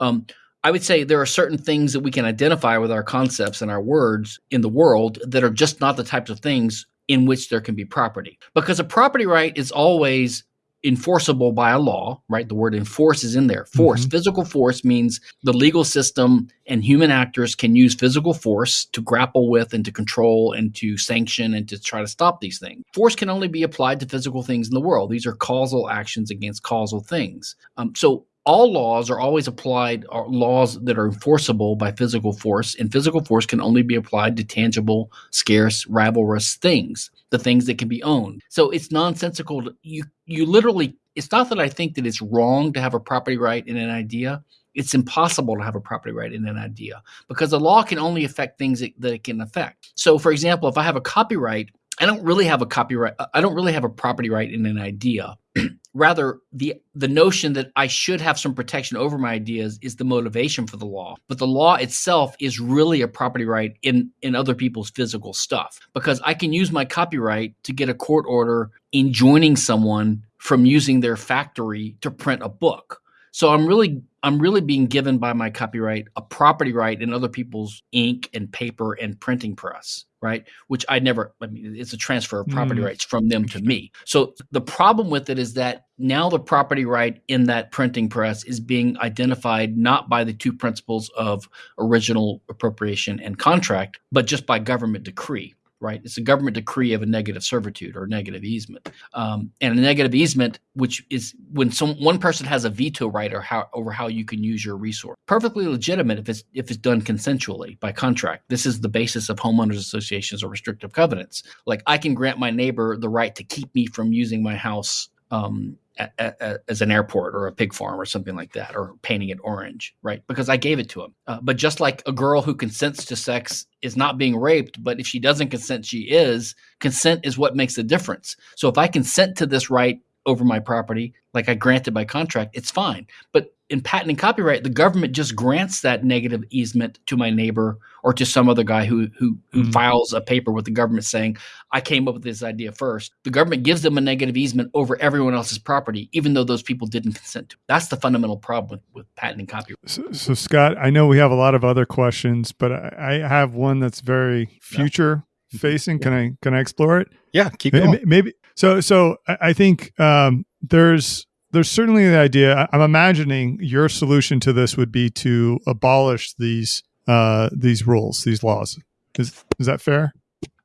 Um, I would say there are certain things that we can identify with our concepts and our words in the world that are just not the types of things in which there can be property. Because a property right is always enforceable by a law, right? The word enforce is in there. Force, mm-hmm. physical force means the legal system and human actors can use physical force to grapple with and to control and to sanction and to try to stop these things. Force can only be applied to physical things in the world. These are causal actions against causal things. Um, so all laws are always applied are laws that are enforceable by physical force and physical force can only be applied to tangible scarce rivalrous things the things that can be owned. So it's nonsensical to, you you literally it's not that i think that it's wrong to have a property right in an idea. It's impossible to have a property right in an idea because the law can only affect things that, that it can affect. So for example if i have a copyright I don't really have a copyright. Uh, I don't really have a property right in an idea. Rather, the the notion that I should have some protection over my ideas is the motivation for the law. But the law itself is really a property right in in other people's physical stuff because I can use my copyright to get a court order enjoining someone from using their factory to print a book. So I'm really I'm really being given by my copyright a property right in other people's ink and paper and printing press, right? Which I never I mean it's a transfer of property mm. rights from them to me. So the problem with it is that now the property right in that printing press is being identified not by the two principles of original appropriation and contract, but just by government decree right? It's a government decree of a negative servitude or negative easement. Um, and a negative easement, which is when some one person has a veto right or how, over how you can use your resource. Perfectly legitimate if it's if it's done consensually by contract. This is the basis of homeowners associations or restrictive covenants. Like I can grant my neighbor the right to keep me from using my house um, a, a, as an airport or a pig farm or something like that, or painting it orange, right? Because I gave it to him. Uh, but just like a girl who consents to sex is not being raped, but if she doesn't consent, she is. Consent is what makes the difference. So if I consent to this right over my property, like I granted by contract, it's fine. But in patent and copyright, the government just grants that negative easement to my neighbor or to some other guy who who, who mm-hmm. files a paper with the government saying, "I came up with this idea first. The government gives them a negative easement over everyone else's property, even though those people didn't consent to. It. That's the fundamental problem with, with patent and copyright. So, so, Scott, I know we have a lot of other questions, but I, I have one that's very future yeah. facing. Can I can I explore it? Yeah, keep going. Maybe, maybe so. So I think um, there's there's certainly the idea. I'm imagining your solution to this would be to abolish these uh, these rules, these laws. Is is that fair?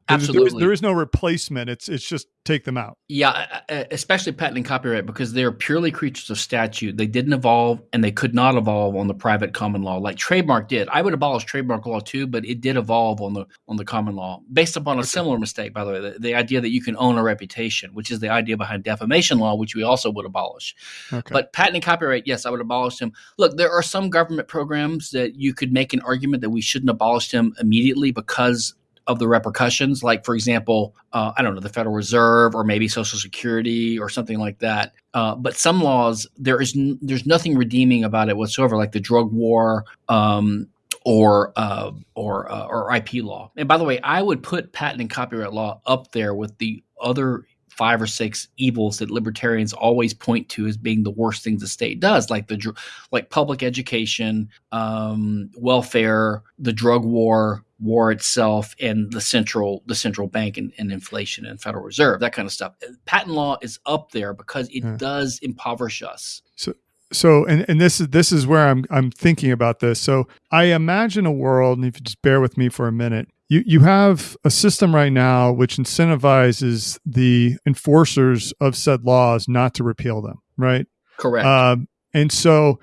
Absolutely. There is, there is, no replacement. It's it's just take them out. Yeah, especially patent and copyright because they're purely creatures of statute. They didn't evolve and they could not evolve on the private common law like trademark did. I would abolish trademark law too, but it did evolve on the on the common law based upon a similar mistake. By the way, the, the idea that you can own a reputation, which is the idea behind defamation law, which we also would abolish. Okay. But patent and copyright, yes, I would abolish them. Look, there are some government programs that you could make an argument that we shouldn't abolish them immediately because of the repercussions, like for example, uh, I don't know, the Federal Reserve or maybe Social Security or something like that. Uh, but some laws, there is n- there's nothing redeeming about it whatsoever, like the drug war um, or uh, or uh, or IP law. And by the way, I would put patent and copyright law up there with the other five or six evils that libertarians always point to as being the worst things the state does, like the like public education, um, welfare, the drug war, war itself and the central the central bank and, and, inflation and federal reserve that kind of stuff patent law is up there because it yeah. does impoverish us so so and, and this is this is where I'm I'm thinking about this. So I imagine a world, and if you just bear with me for a minute, you you have a system right now which incentivizes the enforcers of said laws not to repeal them, right? Correct. Um, and so,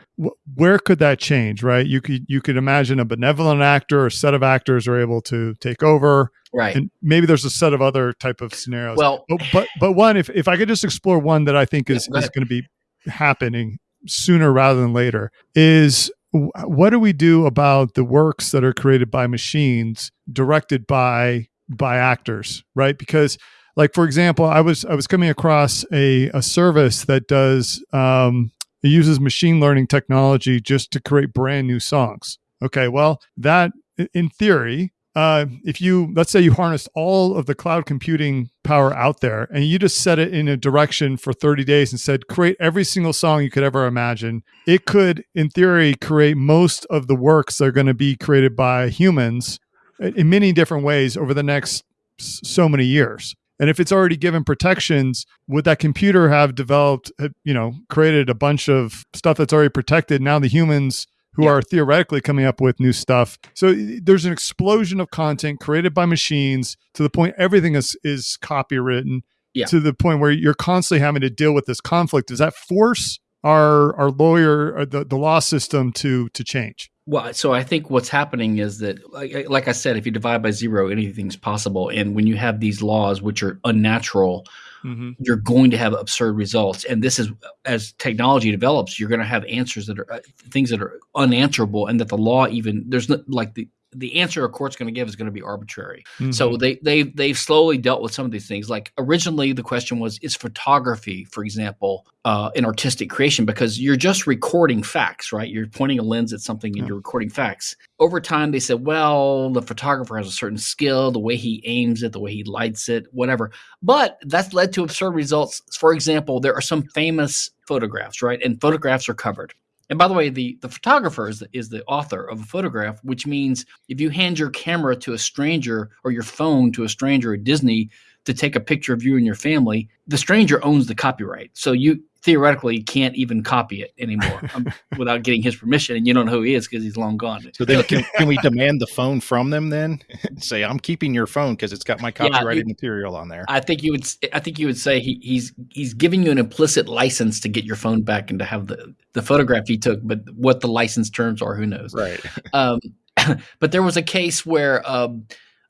where could that change? Right? You could you could imagine a benevolent actor or set of actors are able to take over. Right. And maybe there's a set of other type of scenarios. Well, but but, but one, if if I could just explore one that I think is yeah, is going to be happening sooner rather than later, is what do we do about the works that are created by machines directed by by actors right because like for example i was i was coming across a, a service that does um, it uses machine learning technology just to create brand new songs. Okay, well, that in theory, uh, if you let's say you harnessed all of the cloud computing power out there and you just set it in a direction for 30 days and said create every single song you could ever imagine it could in theory create most of the works that are going to be created by humans in many different ways over the next so many years and if it's already given protections, would that computer have developed, uh, you know, created a bunch of stuff that's already protected? Now the humans who yeah. are theoretically coming up with new stuff. So there's an explosion of content created by machines to the point everything is is copywritten yeah. to the point where you're constantly having to deal with this conflict. Does that force our our lawyer or the, the law system to to change? Well, so I think what's happening is that, like, like, I said, if you divide by zero, anything's possible. And when you have these laws, which are unnatural, mm-hmm. you're going to have absurd results. And this is, as technology develops, you're going to have answers that are uh, things that are unanswerable, and that the law even there's not like the the answer a court's going to give is going to be arbitrary. Mm-hmm. So they they they've slowly dealt with some of these things. Like originally, the question was: Is photography, for example, uh, an artistic creation? Because you're just recording facts, right? You're pointing a lens at something and yeah. you're recording facts. Over time, they said, well, the photographer has a certain skill, the way he aims it, the way he lights it, whatever. But that's led to absurd results. For example, there are some famous photographs, right? And photographs are covered And by the way, the, the photographer is the, is the author of a photograph, which means if you hand your camera to a stranger or your phone to a stranger at Disney to take a picture of you and your family, the stranger owns the copyright. So you theoretically can't even copy it anymore um, without getting his permission, and you don't know who he is because he's long gone. So then, can, can, we demand the phone from them? Then say, "I'm keeping your phone because it's got my copyrighted yeah, material on there." I think you would. I think you would say he, he's he's giving you an implicit license to get your phone back and to have the the photograph he took, but what the license terms are, who knows? Right. Um, but there was a case where. Um,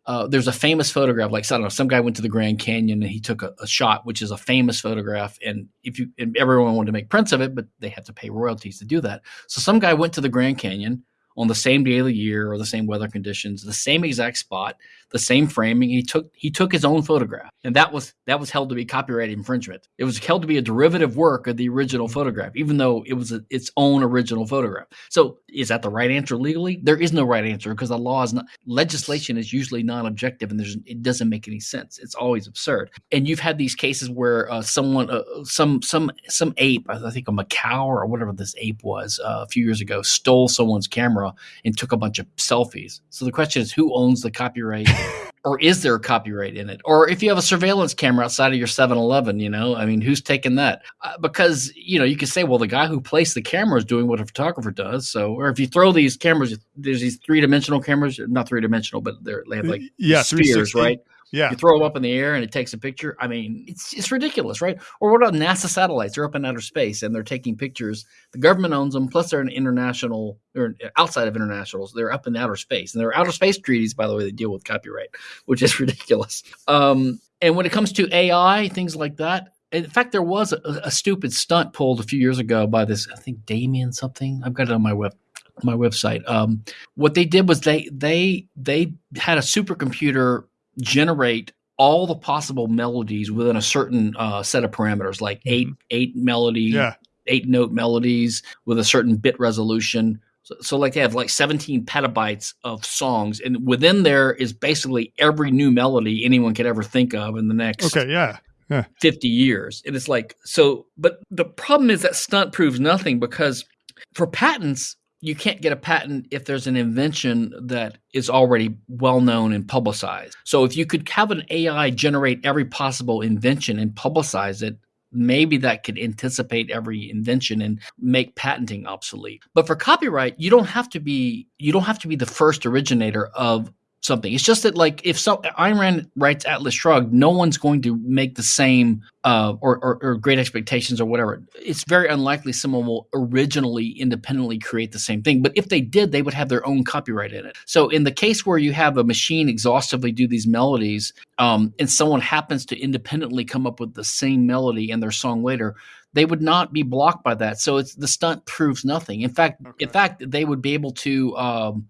uh, there's a famous photograph, like I don't know, some guy went to the Grand Canyon and he took a, a, shot, which is a famous photograph, and if you and everyone wanted to make prints of it, but they have to pay royalties to do that. So some guy went to the Grand Canyon on the same day of the year or the same weather conditions, the same exact spot, the same framing. He took he took his own photograph, and that was that was held to be copyright infringement. It was held to be a derivative work of the original photograph, even though it was a, its own original photograph. So, is that the right answer legally? There is no right answer because the law is not legislation is usually non-objective, and there's it doesn't make any sense. It's always absurd. And you've had these cases where uh, someone, uh, some some some ape, I think a macaque or whatever this ape was, uh, a few years ago, stole someone's camera and took a bunch of selfies. So the question is, who owns the copyright? or is there a copyright in it? Or if you have a surveillance camera outside of your 7-Eleven, you know, I mean, who's taking that? Uh, because you know, you can say, well, the guy who placed the camera is doing what a photographer does. So, or if you throw these cameras, there's these three dimensional cameras, not three dimensional, but they're, they have like yeah, spheres, right? Yeah. You throw them up in the air and it takes a picture. I mean, it's it's ridiculous, right? Or what about NASA satellites? They're up in outer space and they're taking pictures. The government owns them, plus they're an international or outside of internationals. They're up in outer space. And there are outer space treaties, by the way, that deal with copyright, which is ridiculous. Um, and when it comes to AI, things like that, in fact, there was a, a, stupid stunt pulled a few years ago by this, I think Damien something. I've got it on my web my website. Um, what they did was they they they had a supercomputer generate all the possible melodies within a certain uh, set of parameters, like mm-hmm. eight eight melody, yeah. eight note melodies with a certain bit resolution. So, so, like they have like 17 petabytes of songs, and within there is basically every new melody anyone could ever think of in the next okay, yeah. Yeah. 50 years. And it's like, so, but the problem is that stunt proves nothing because for patents, you can't get a patent if there's an invention that is already well known and publicized. So if you could have an AI generate every possible invention and publicize it, maybe that could anticipate every invention and make patenting obsolete. But for copyright, you don't have to be you don't have to be the first originator of something. It's just that like if so Ayn Rand writes Atlas Shrugged, no one's going to make the same uh, or, or, or, Great Expectations or whatever. It's very unlikely someone will originally independently create the same thing. But if they did, they would have their own copyright in it. So in the case where you have a machine exhaustively do these melodies, um, and someone happens to independently come up with the same melody in their song later, they would not be blocked by that. So it's the stunt proves nothing. In fact, okay. in fact, they would be able to. Um,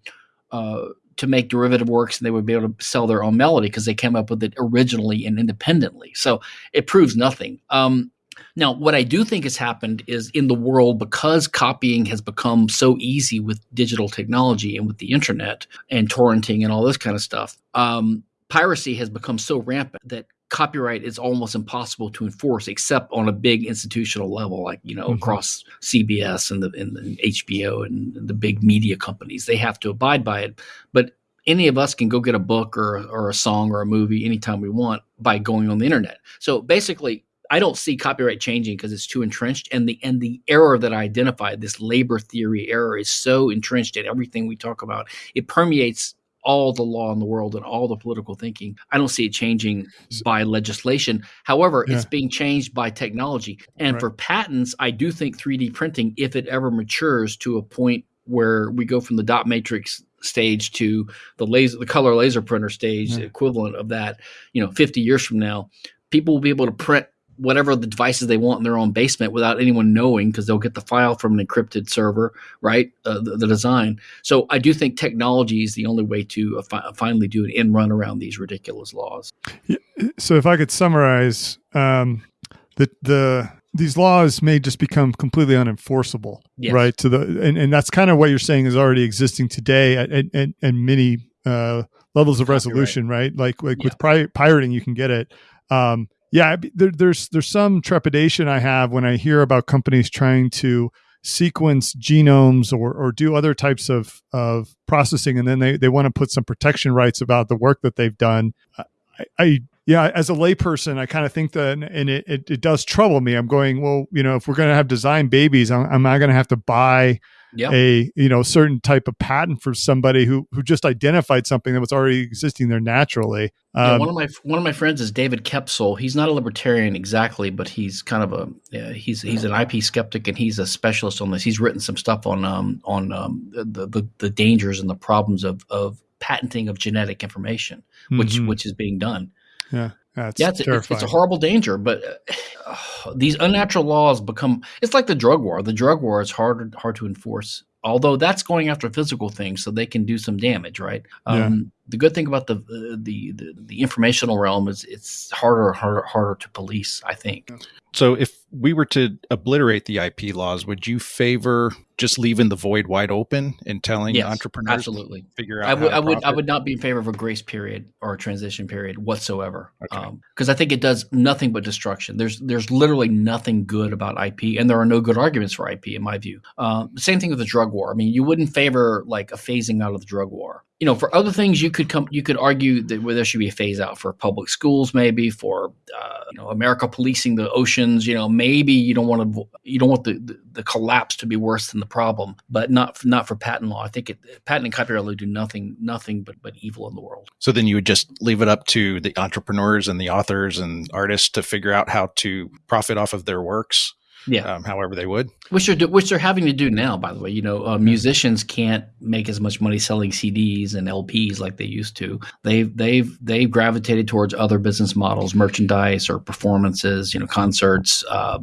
uh, to make derivative works and they would be able to sell their own melody because they came up with it originally and independently. So it proves nothing. Um, now, what I do think has happened is in the world, because copying has become so easy with digital technology and with the internet and torrenting and all this kind of stuff, um, piracy has become so rampant that copyright is almost impossible to enforce except on a big institutional level like you know mm-hmm. across CBS and the, and the HBO and the big media companies they have to abide by it but any of us can go get a book or or a song or a movie anytime we want by going on the internet so basically I don't see copyright changing because it's too entrenched, and the and the error that I identified, this labor theory error, is so entrenched in everything we talk about. It permeates all the law in the world and all the political thinking. I don't see it changing by legislation. However, yeah. it's being changed by technology. And right. for patents, I do think 3D printing, if it ever matures to a point where we go from the dot matrix stage to the laser the color laser printer stage yeah. equivalent of that you know 50 years from now people will be able to print whatever the devices they want in their own basement without anyone knowing because they'll get the file from an encrypted server, right? Uh, the, the, design. So I do think technology is the only way to uh, fi- finally do an end run around these ridiculous laws. So if I could summarize, um, the the these laws may just become completely unenforceable, yes. right? To the and, and that's kind of what you're saying is already existing today at at, at, at many uh, levels of resolution, right? Like like yeah. with pri- pirating, you can get it. Um, yeah, there, there's there's some trepidation I have when I hear about companies trying to sequence genomes or, or do other types of, of processing, and then they, they want to put some protection rights about the work that they've done. I, I yeah, as a layperson, I kind of think that, and it, it, it, does trouble me. I'm going, well, you know, if we're going to have design babies, am, am I going to have to buy yep. a you know certain type of patent for somebody who who just identified something that was already existing there naturally. Um, yeah, one of my one of my friends is David Koepsell. He's not a libertarian exactly, but he's kind of a yeah, he's he's an IP skeptic and he's a specialist on this. He's written some stuff on um on um the the, the dangers and the problems of of patenting of genetic information, which mm-hmm. which is being done. Yeah. That's yeah, it's, it's, it's, a horrible danger, but uh, these unnatural laws become. It's like the drug war. The drug war is hard hard to enforce. Although that's going after physical things, so they can do some damage, right? Um, yeah. The good thing about the, uh, the, the the informational realm is it's harder harder harder to police. I think. So, if we were to obliterate the IP laws, would you favor just leaving the void wide open and telling yes, entrepreneurs absolutely figure out? I would, I would, I would not be in favor of a grace period or a transition period whatsoever, because okay. um, I think it does nothing but destruction. There's, there's literally nothing good about IP, and there are no good arguments for IP in my view. Uh, same thing with the drug war. I mean, you wouldn't favor like a phasing out of the drug war you know, for other things, you could come, you could argue that there should be a phase out for public schools, maybe for uh, you know America policing the oceans. You know, maybe you don't want to, you don't want the, the, the, collapse to be worse than the problem, but not not for patent law. I think it, patent and copyright law do nothing nothing but but evil in the world. So then you would just leave it up to the entrepreneurs and the authors and artists to figure out how to profit off of their works yeah, um, however they would. Which they're which they're having to do now. By the way, you know, uh, musicians can't make as much money selling CDs and LPs like they used to. They've they've they've gravitated towards other business models, merchandise or performances. You know, concerts, uh,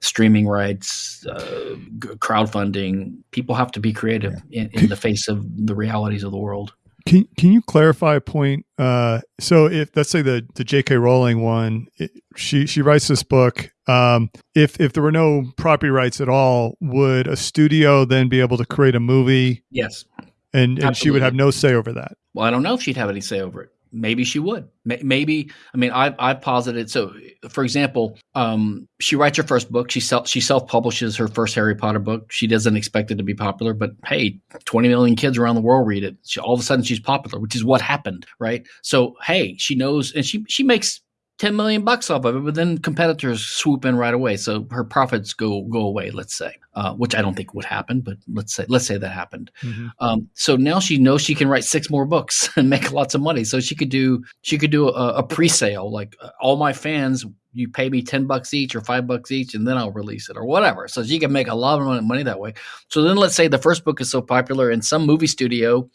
streaming rights, uh, crowdfunding. People have to be creative in, in the face of the realities of the world. Can Can you clarify a point? Uh, so, if let's say the the J.K. Rowling one, it, she she writes this book. Um, if if there were no property rights at all, would a studio then be able to create a movie? Yes, and and she would have no say over that. Well, I don't know if she'd have any say over it maybe she would. Maybe i mean i've, I've posited so for example um, she writes her first book. She self she self-publishes her first harry potter book. She doesn't expect it to be popular but hey 20 million kids around the world read it. She, all of a sudden she's popular which is what happened right? So hey she knows and she she makes 10 million bucks off of it, but then competitors swoop in right away. So her profits go go away, let's say, uh, which I don't think would happen, but let's say let's say that happened. Mm-hmm. Um, so now she knows she can write six more books and make lots of money. So she could do she could do a, a pre-sale, like uh, all my fans, you pay me 10 bucks each or five bucks each, and then I'll release it or whatever. So she can make a lot of money that way. So then let's say the first book is so popular and some movie studio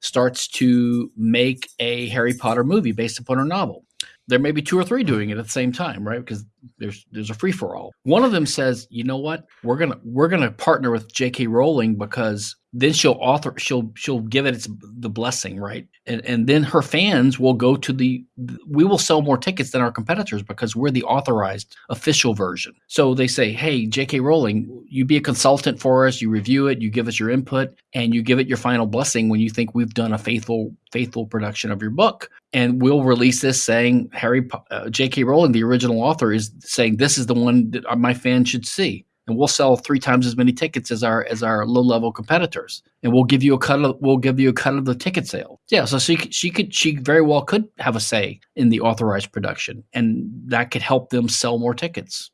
starts to make a Harry Potter movie based upon her novel there may be two or three doing it at the same time, right? Because there's there's a free for all. One of them says, you know what, we're gonna we're gonna partner with J.K. Rowling because then she'll author she'll she'll give it its the blessing right and and then her fans will go to the we will sell more tickets than our competitors because we're the authorized official version so they say hey jk rowling you be a consultant for us you review it you give us your input and you give it your final blessing when you think we've done a faithful faithful production of your book and we'll release this saying harry uh, jk rowling the original author is saying this is the one that my fans should see. And we'll sell three times as many tickets as our as our low level competitors. And we'll give you a cut of we'll give you a cut of the ticket sale. Yeah so she, she could she very well could have a say in the authorized production and that could help them sell more tickets.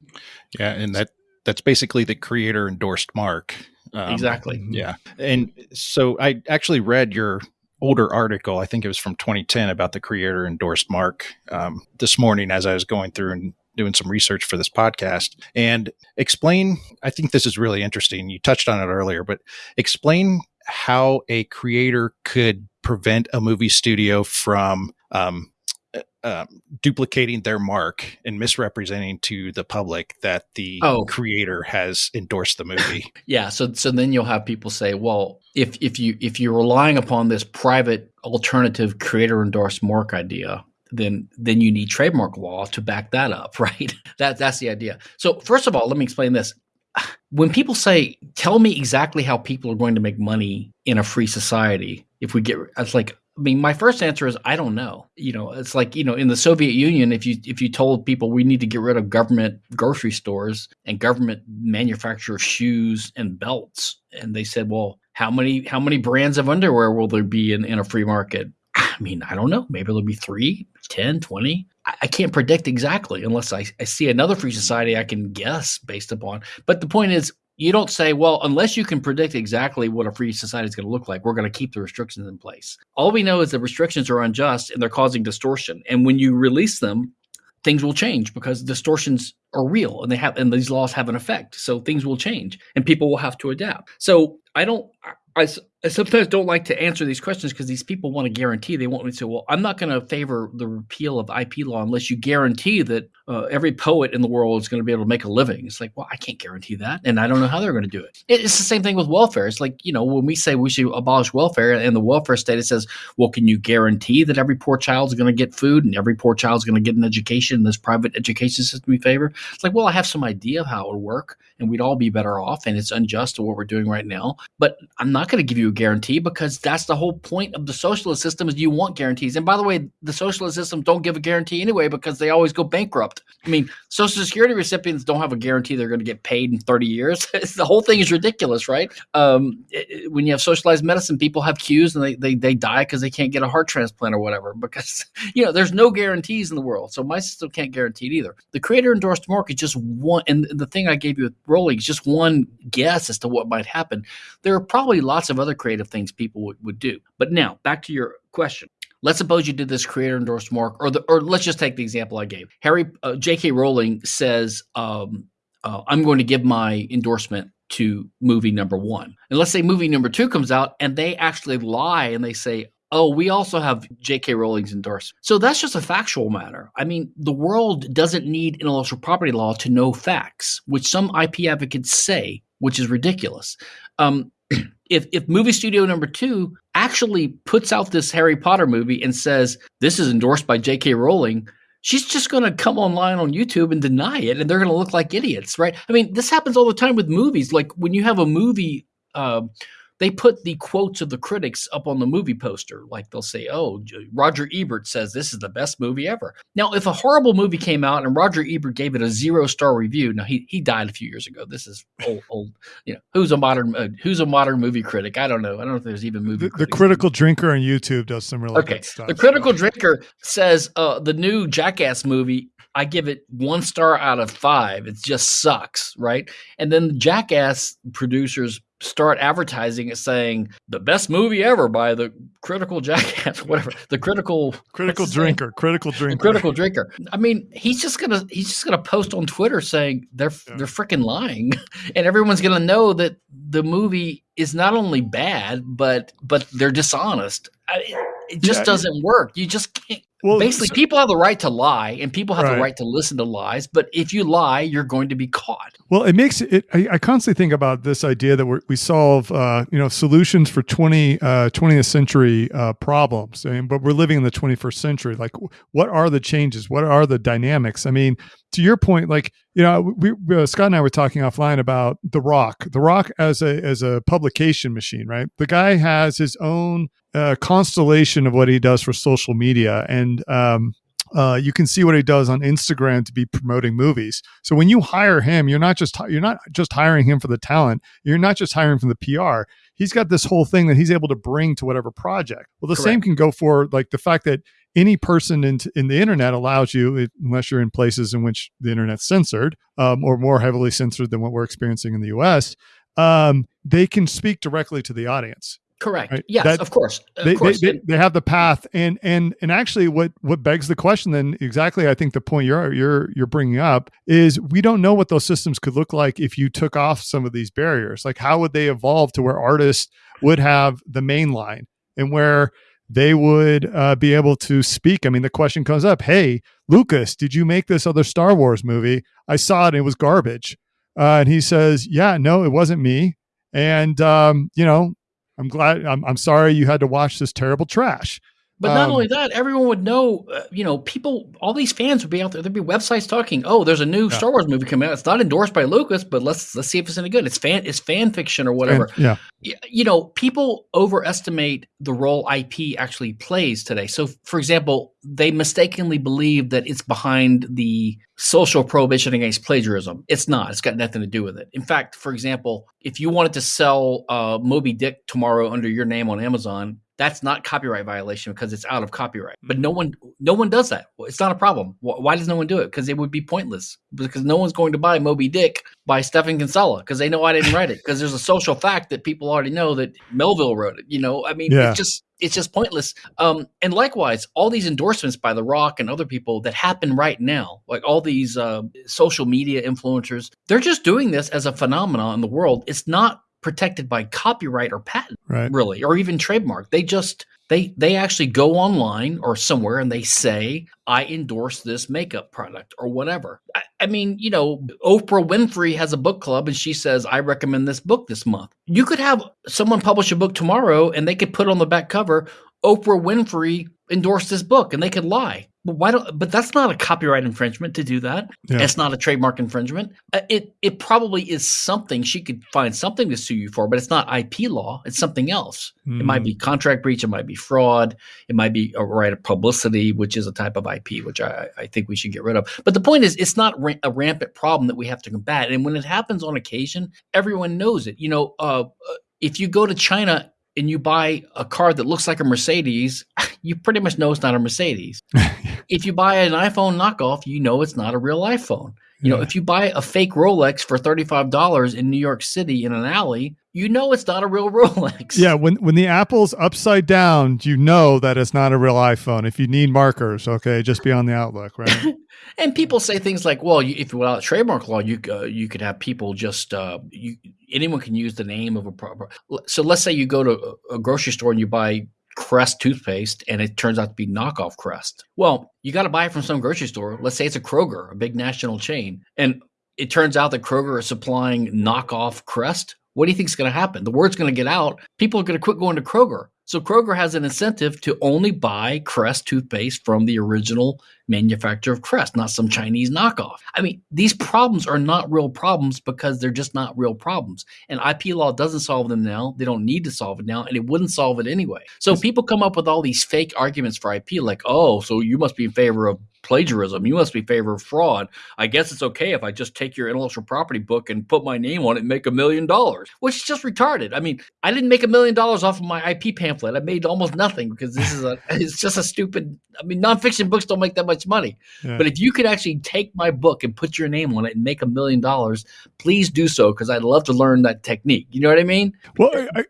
Yeah and that that's basically the creator endorsed mark. Um, exactly. Yeah. And so i actually read your older article i think it was from 2010 about the creator endorsed mark um, this morning as i was going through and doing some research for this podcast. And explain i think this is really interesting. You touched on it earlier but explain how a creator could prevent a movie studio from um, uh, duplicating their mark and misrepresenting to the public that the oh. creator has endorsed the movie. yeah, so so then you'll have people say, well, if if you if you're relying upon this private alternative creator endorsed mark idea, then then you need trademark law to back that up, right? that that's the idea. So first of all, let me explain this. When people say, "Tell me exactly how people are going to make money in a free society," if we get, it's like I mean, my first answer is I don't know. You know, it's like you know, in the Soviet Union, if you if you told people we need to get rid of government grocery stores and government manufacture shoes and belts, and they said, well, how many how many brands of underwear will there be in, in a free market? I mean, I don't know. Maybe there'll be three, 10, 20. I, I can't predict exactly unless I, I see another free society I can guess based upon. But the point is, you don't say, well, unless you can predict exactly what a free society is going to look like, we're going to keep the restrictions in place. All we know is the restrictions are unjust and they're causing distortion. And when you release them, things will change because distortions are real and they have and these laws have an effect. So things will change and people will have to adapt. So I don't I, I sometimes don't like to answer these questions because these people want to guarantee. They want me to say, well, I'm not going to favor the repeal of IP law unless you guarantee that uh, every poet in the world is going to be able to make a living. It's like, well, I can't guarantee that. And I don't know how they're going to do it. It's the same thing with welfare. It's like, you know, when we say we should abolish welfare and the welfare state, it says, well, can you guarantee that every poor child is going to get food and every poor child is going to get an education in this private education system we favor? It's like, well, I have some idea of how it would work and we'd all be better off. And it's unjust to what we're doing right now. But I'm not going to give you guarantee because that's the whole point of the socialist system is you want guarantees. And by the way, the socialist system don't give a guarantee anyway because they always go bankrupt. I mean, social security recipients don't have a guarantee they're going to get paid in 30 years. the whole thing is ridiculous, right? Um, it, when you have socialized medicine, people have queues and they, they, they die because they can't get a heart transplant or whatever because, you know, there's no guarantees in the world. So my system can't guarantee it either. The creator endorsed mark is just one, and the thing I gave you with Rowling is just one guess as to what might happen. There are probably lots of other creative things people would, would do. But now back to your question. Let's suppose you did this creator endorsed mark, or the, or let's just take the example I gave. Harry uh, J.K. Rowling says, um, uh, "I'm going to give my endorsement to movie number one." And let's say movie number two comes out, and they actually lie and they say, oh, we also have J.K. Rowling's endorsement. So that's just a factual matter. I mean, the world doesn't need intellectual property law to know facts, which some IP advocates say, which is ridiculous. Um, if if movie studio number two actually puts out this Harry Potter movie and says this is endorsed by J.K. Rowling, she's just going to come online on YouTube and deny it, and they're going to look like idiots, right? I mean, this happens all the time with movies. Like when you have a movie. Uh, they put the quotes of the critics up on the movie poster. Like they'll say, "Oh, Roger Ebert says this is the best movie ever." Now, if a horrible movie came out and Roger Ebert gave it a zero star review, now he he died a few years ago. This is old, old. You know, who's a modern uh, who's a modern movie critic? I don't know. I don't know if there's even movie. The, the critical drinker on YouTube does some really okay. good stuff. The critical drinker says uh, the new Jackass movie I give it one star out of five. It just sucks, right? And then the Jackass producers start advertising it saying the best movie ever by the critical jackass whatever the critical critical drinker critical drinker. critical drinker. I mean he's just gonna he's just gonna post on twitter saying they're yeah. they're freaking lying. And everyone's gonna know that the movie is not only bad but but they're dishonest. I, it just yeah, doesn't work. You just can't well, basically, so, people have the right to lie, and people have right. the right to listen to lies. But if you lie, you're going to be caught. Well, it makes it. I, I constantly think about this idea that we solve, uh, you know, solutions for 20, uh, 20th century uh, problems, and, but we're living in the 21st century. Like, what are the changes? What are the dynamics? I mean, to your point, like you know, we, uh, Scott and I were talking offline about The Rock. The Rock as a as a publication machine, right? The guy has his own uh, constellation of what he does for social media, and um, uh, you can see what he does on Instagram to be promoting movies. So when you hire him, you're not just you're not just hiring him for the talent. You're not just hiring for the PR. He's got this whole thing that he's able to bring to whatever project. Well, the Correct. same can go for like the fact that any person in, in the internet allows you, unless you're in places in which the internet's censored um, or more heavily censored than what we're experiencing in the U.S., um, they can speak directly to the audience. Correct. Right? Yes, that, of course. Of they, course. They, they, they, have the path, and and and actually, what what begs the question then exactly? I think the point you're you're you're bringing up is we don't know what those systems could look like if you took off some of these barriers. Like, how would they evolve to where artists would have the main line and where they would uh, be able to speak. I mean, the question comes up Hey, Lucas, did you make this other Star Wars movie? I saw it, and it was garbage. Uh, and he says, Yeah, no, it wasn't me. And, um, you know, I'm glad, I'm, I'm sorry you had to watch this terrible trash. But not Um, only that, everyone would know. Uh, you know, people, all these fans would be out there. There'd be websites talking. Oh, there's a new Yeah. Star Wars movie coming out. It's not endorsed by Lucas, but let's let's see if it's any good. It's fan, it's fan fiction or whatever. And- yeah. You know, people overestimate the role IP actually plays today. So, for example, they mistakenly believe that it's behind the social prohibition against plagiarism. It's not. It's got nothing to do with it. In fact, for example, if you wanted to sell uh, Moby Dick tomorrow under your name on Amazon, that's not copyright violation because it's out of copyright. But no one, no one does that. It's not a problem. Why does no one do it? Because it would be pointless. Because no one's going to buy Moby Dick by Stephan Kinsella because they know I didn't write it. Because there's a social fact that people already know that Melville wrote it. You know, I mean, Yeah. it's just it's just pointless. Um, and likewise, all these endorsements by The Rock and other people that happen right now, like all these uh, social media influencers, they're just doing this as a phenomenon in the world. It's not protected by copyright or patent Right. really or even trademark. They just they they actually go online or somewhere and they say i endorse this makeup product or whatever. I, I mean you know oprah winfrey has a book club and she says i recommend this book this month. You could have someone publish a book tomorrow and they could put on the back cover oprah winfrey endorsed this book and they could lie but why don't but that's not a copyright infringement to do that Yeah. it's not a trademark infringement Uh, it it probably is something she could find something to sue you for but it's not ip law it's something else it Mm. might be contract breach. It might be fraud. It might be a right of publicity, which is a type of IP, which I, I think we should get rid of. But the point is, it's not ra- a rampant problem that we have to combat. And when it happens on occasion, everyone knows it. You know, uh, uh, if you go to China and you buy a car that looks like a Mercedes, you pretty much know it's not a Mercedes. if you buy an iPhone knockoff, you know it's not a real iPhone. You know, Yeah. if you buy a fake Rolex for $35 in New York City in an alley, you know it's not a real Rolex. Yeah, when when the apple's upside down, you know that it's not a real iPhone. If you need markers, okay, just be on the outlook, right? And people say things like, "Well, you, if without trademark law, you uh, you could have people just uh, you anyone can use the name of a proper." So let's say you go to a, a grocery store and you buy Crest toothpaste, and it turns out to be knockoff Crest. Well, you got to buy it from some grocery store. Let's say it's a Kroger, a big national chain, and it turns out that Kroger is supplying knockoff Crest. What do you think is going to happen? The word's going to get out. People are going to quit going to Kroger. So Kroger has an incentive to only buy Crest toothpaste from the original manufacturer of Crest, not some Chinese knockoff. I mean, these problems are not real problems because they're just not real problems. And IP law doesn't solve them now. They don't need to solve it now, and it wouldn't solve it anyway. So people come up with all these fake arguments for IP, like, oh, so you must be in favor of plagiarism. You must be in favor of fraud. I guess it's okay if I just take your intellectual property book and put my name on it and make a million dollars, which is just retarded. I mean, I didn't make a million dollars off of my IP pamphlet. I made almost nothing because this is a, it's just a stupid, I mean, nonfiction books don't make that much money. Yeah. But if you could actually take my book and put your name on it and make a million dollars, please do so because I'd love to learn that technique. You know what I mean? Well, I, I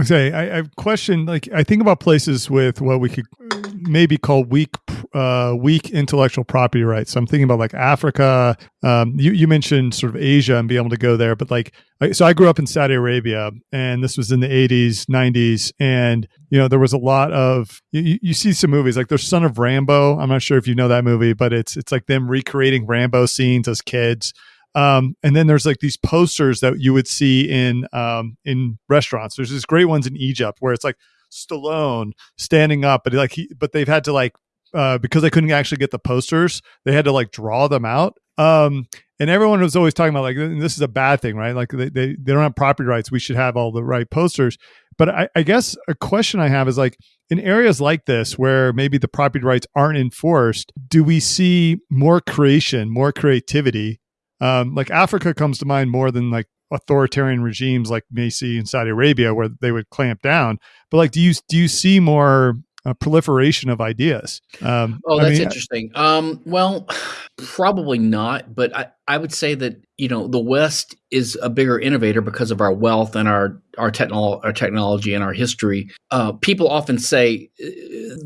okay. I, I question like I think about places with what we could maybe call weak, uh, weak intellectual property rights. So I'm thinking about like Africa. Um, you you mentioned sort of Asia and being able to go there, but like so I grew up in Saudi Arabia, and this was in the 80s, 90s, and you know there was a lot of you, you- see some movies like there's Son of Rambo. I'm not sure if you know that movie, but it's it's like them recreating Rambo scenes as kids. Um, and then there's like these posters that you would see in um, in restaurants. There's these great ones in Egypt where it's like Stallone standing up, but like he, but they've had to like uh, because they couldn't actually get the posters, they had to like draw them out. Um, and everyone was always talking about like this is a bad thing, right? Like they they, they don't have property rights. We should have all the right posters. But I, I guess a question I have is like in areas like this where maybe the property rights aren't enforced, do we see more creation, more creativity? Um, like Africa comes to mind more than like authoritarian regimes like see in Saudi Arabia where they would clamp down. But like, do you do you see more uh, proliferation of ideas? Um, Oh, I that's mean, interesting. Um, well, probably not, but I, I would say that you know the West is a bigger innovator because of our wealth and our our technol our technology and our history. Uh, people often say uh,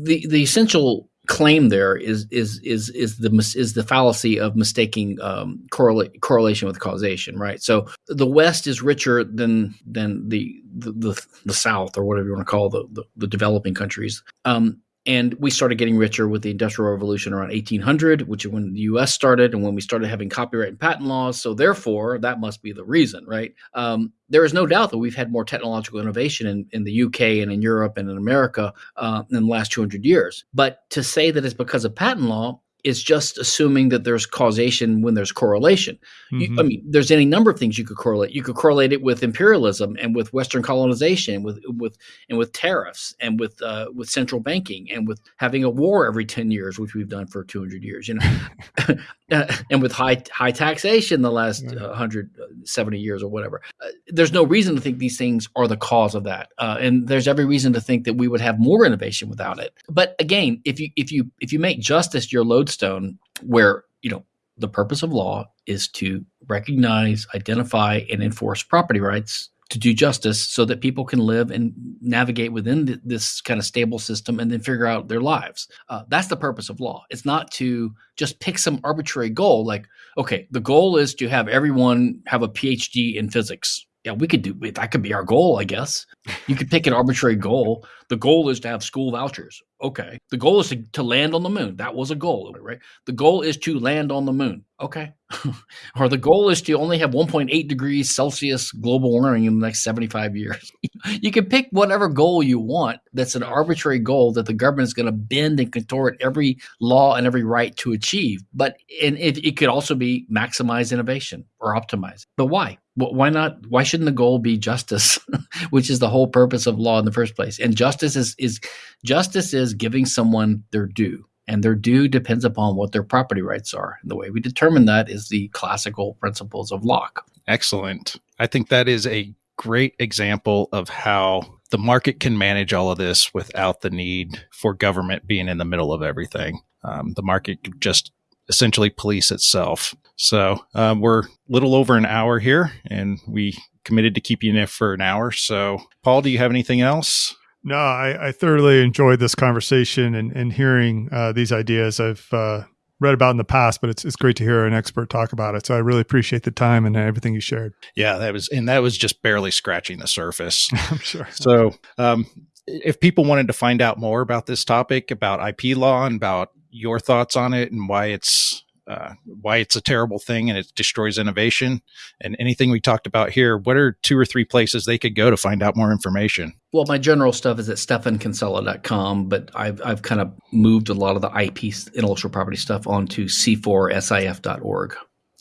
the the essential claim there is is is is the is the fallacy of mistaking um, correla- correlation with causation, right? So the West is richer than than the the, the, the South or whatever you want to call the, the the developing countries. Um, and we started getting richer with the Industrial Revolution around 1800, which is when the U.S. started and when we started having copyright and patent laws. So therefore, that must be the reason, right? Um, there is no doubt that we've had more technological innovation in, in the UK and in Europe and in America uh, in the last 200 years. But to say that it's because of patent law is just assuming that there's causation when there's correlation. Mm-hmm. You, I mm-hmm. mean, there's any number of things you could correlate. You could correlate it with imperialism and with Western colonization, with with and with tariffs and with uh, with central banking and with having a war every ten years, which we've done for 200 years. You know, and with high high taxation the last uh, 170 years or whatever. Uh, there's no reason to think these things are the cause of that, uh, and there's every reason to think that we would have more innovation without it. But again, if you if you if you make justice your lodestone Stone, where you know the purpose of law is to recognize, identify, and enforce property rights to do justice so that people can live and navigate within th- this kind of stable system and then figure out their lives. Uh, that's the purpose of law. It's not to just pick some arbitrary goal like, okay, the goal is to have everyone have a PhD in physics yeah, we could do that. Could be our goal, I guess. You could pick an arbitrary goal. The goal is to have school vouchers. Okay. The goal is to, to land on the moon. That was a goal, right? The goal is to land on the moon. Okay. or the goal is to only have 1.8 degrees Celsius global warming in the next 75 years. you can pick whatever goal you want. That's an arbitrary goal that the government is going to bend and contort every law and every right to achieve. But and it, it could also be maximize innovation or optimize. But why? Why not why shouldn't the goal be justice which is the whole purpose of law in the first place? And justice is is justice is giving someone their due and their due depends upon what their property rights are. And the way we determine that is the classical principles of locke. Excellent. I think that is a great example of how the market can manage all of this without the need for government being in the middle of everything. Um, the market just essentially police itself. So um, we're a little over an hour here, and we committed to keeping you in it for an hour. So, Paul, do you have anything else? No, I, I thoroughly enjoyed this conversation and, and hearing uh, these ideas I've uh, read about in the past, but it's, it's great to hear an expert talk about it. So I really appreciate the time and everything you shared. Yeah, that was, and that was just barely scratching the surface. I'm sure. So, um, if people wanted to find out more about this topic, about IP law and about your thoughts on it and why it's uh, why it's a terrible thing and it destroys innovation and anything we talked about here what are two or three places they could go to find out more information well my general stuff is at stephankinsella.com but I've, I've kind of moved a lot of the ip intellectual property stuff onto c4sif.org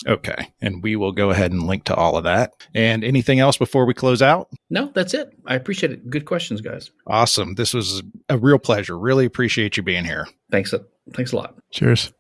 Okay. And we will go ahead and link to all of that. And anything else before we close out? No, that's it. I appreciate it. Good questions, guys. Awesome. This was a real pleasure. Really appreciate you being here. Thanks. Thanks a lot. Cheers.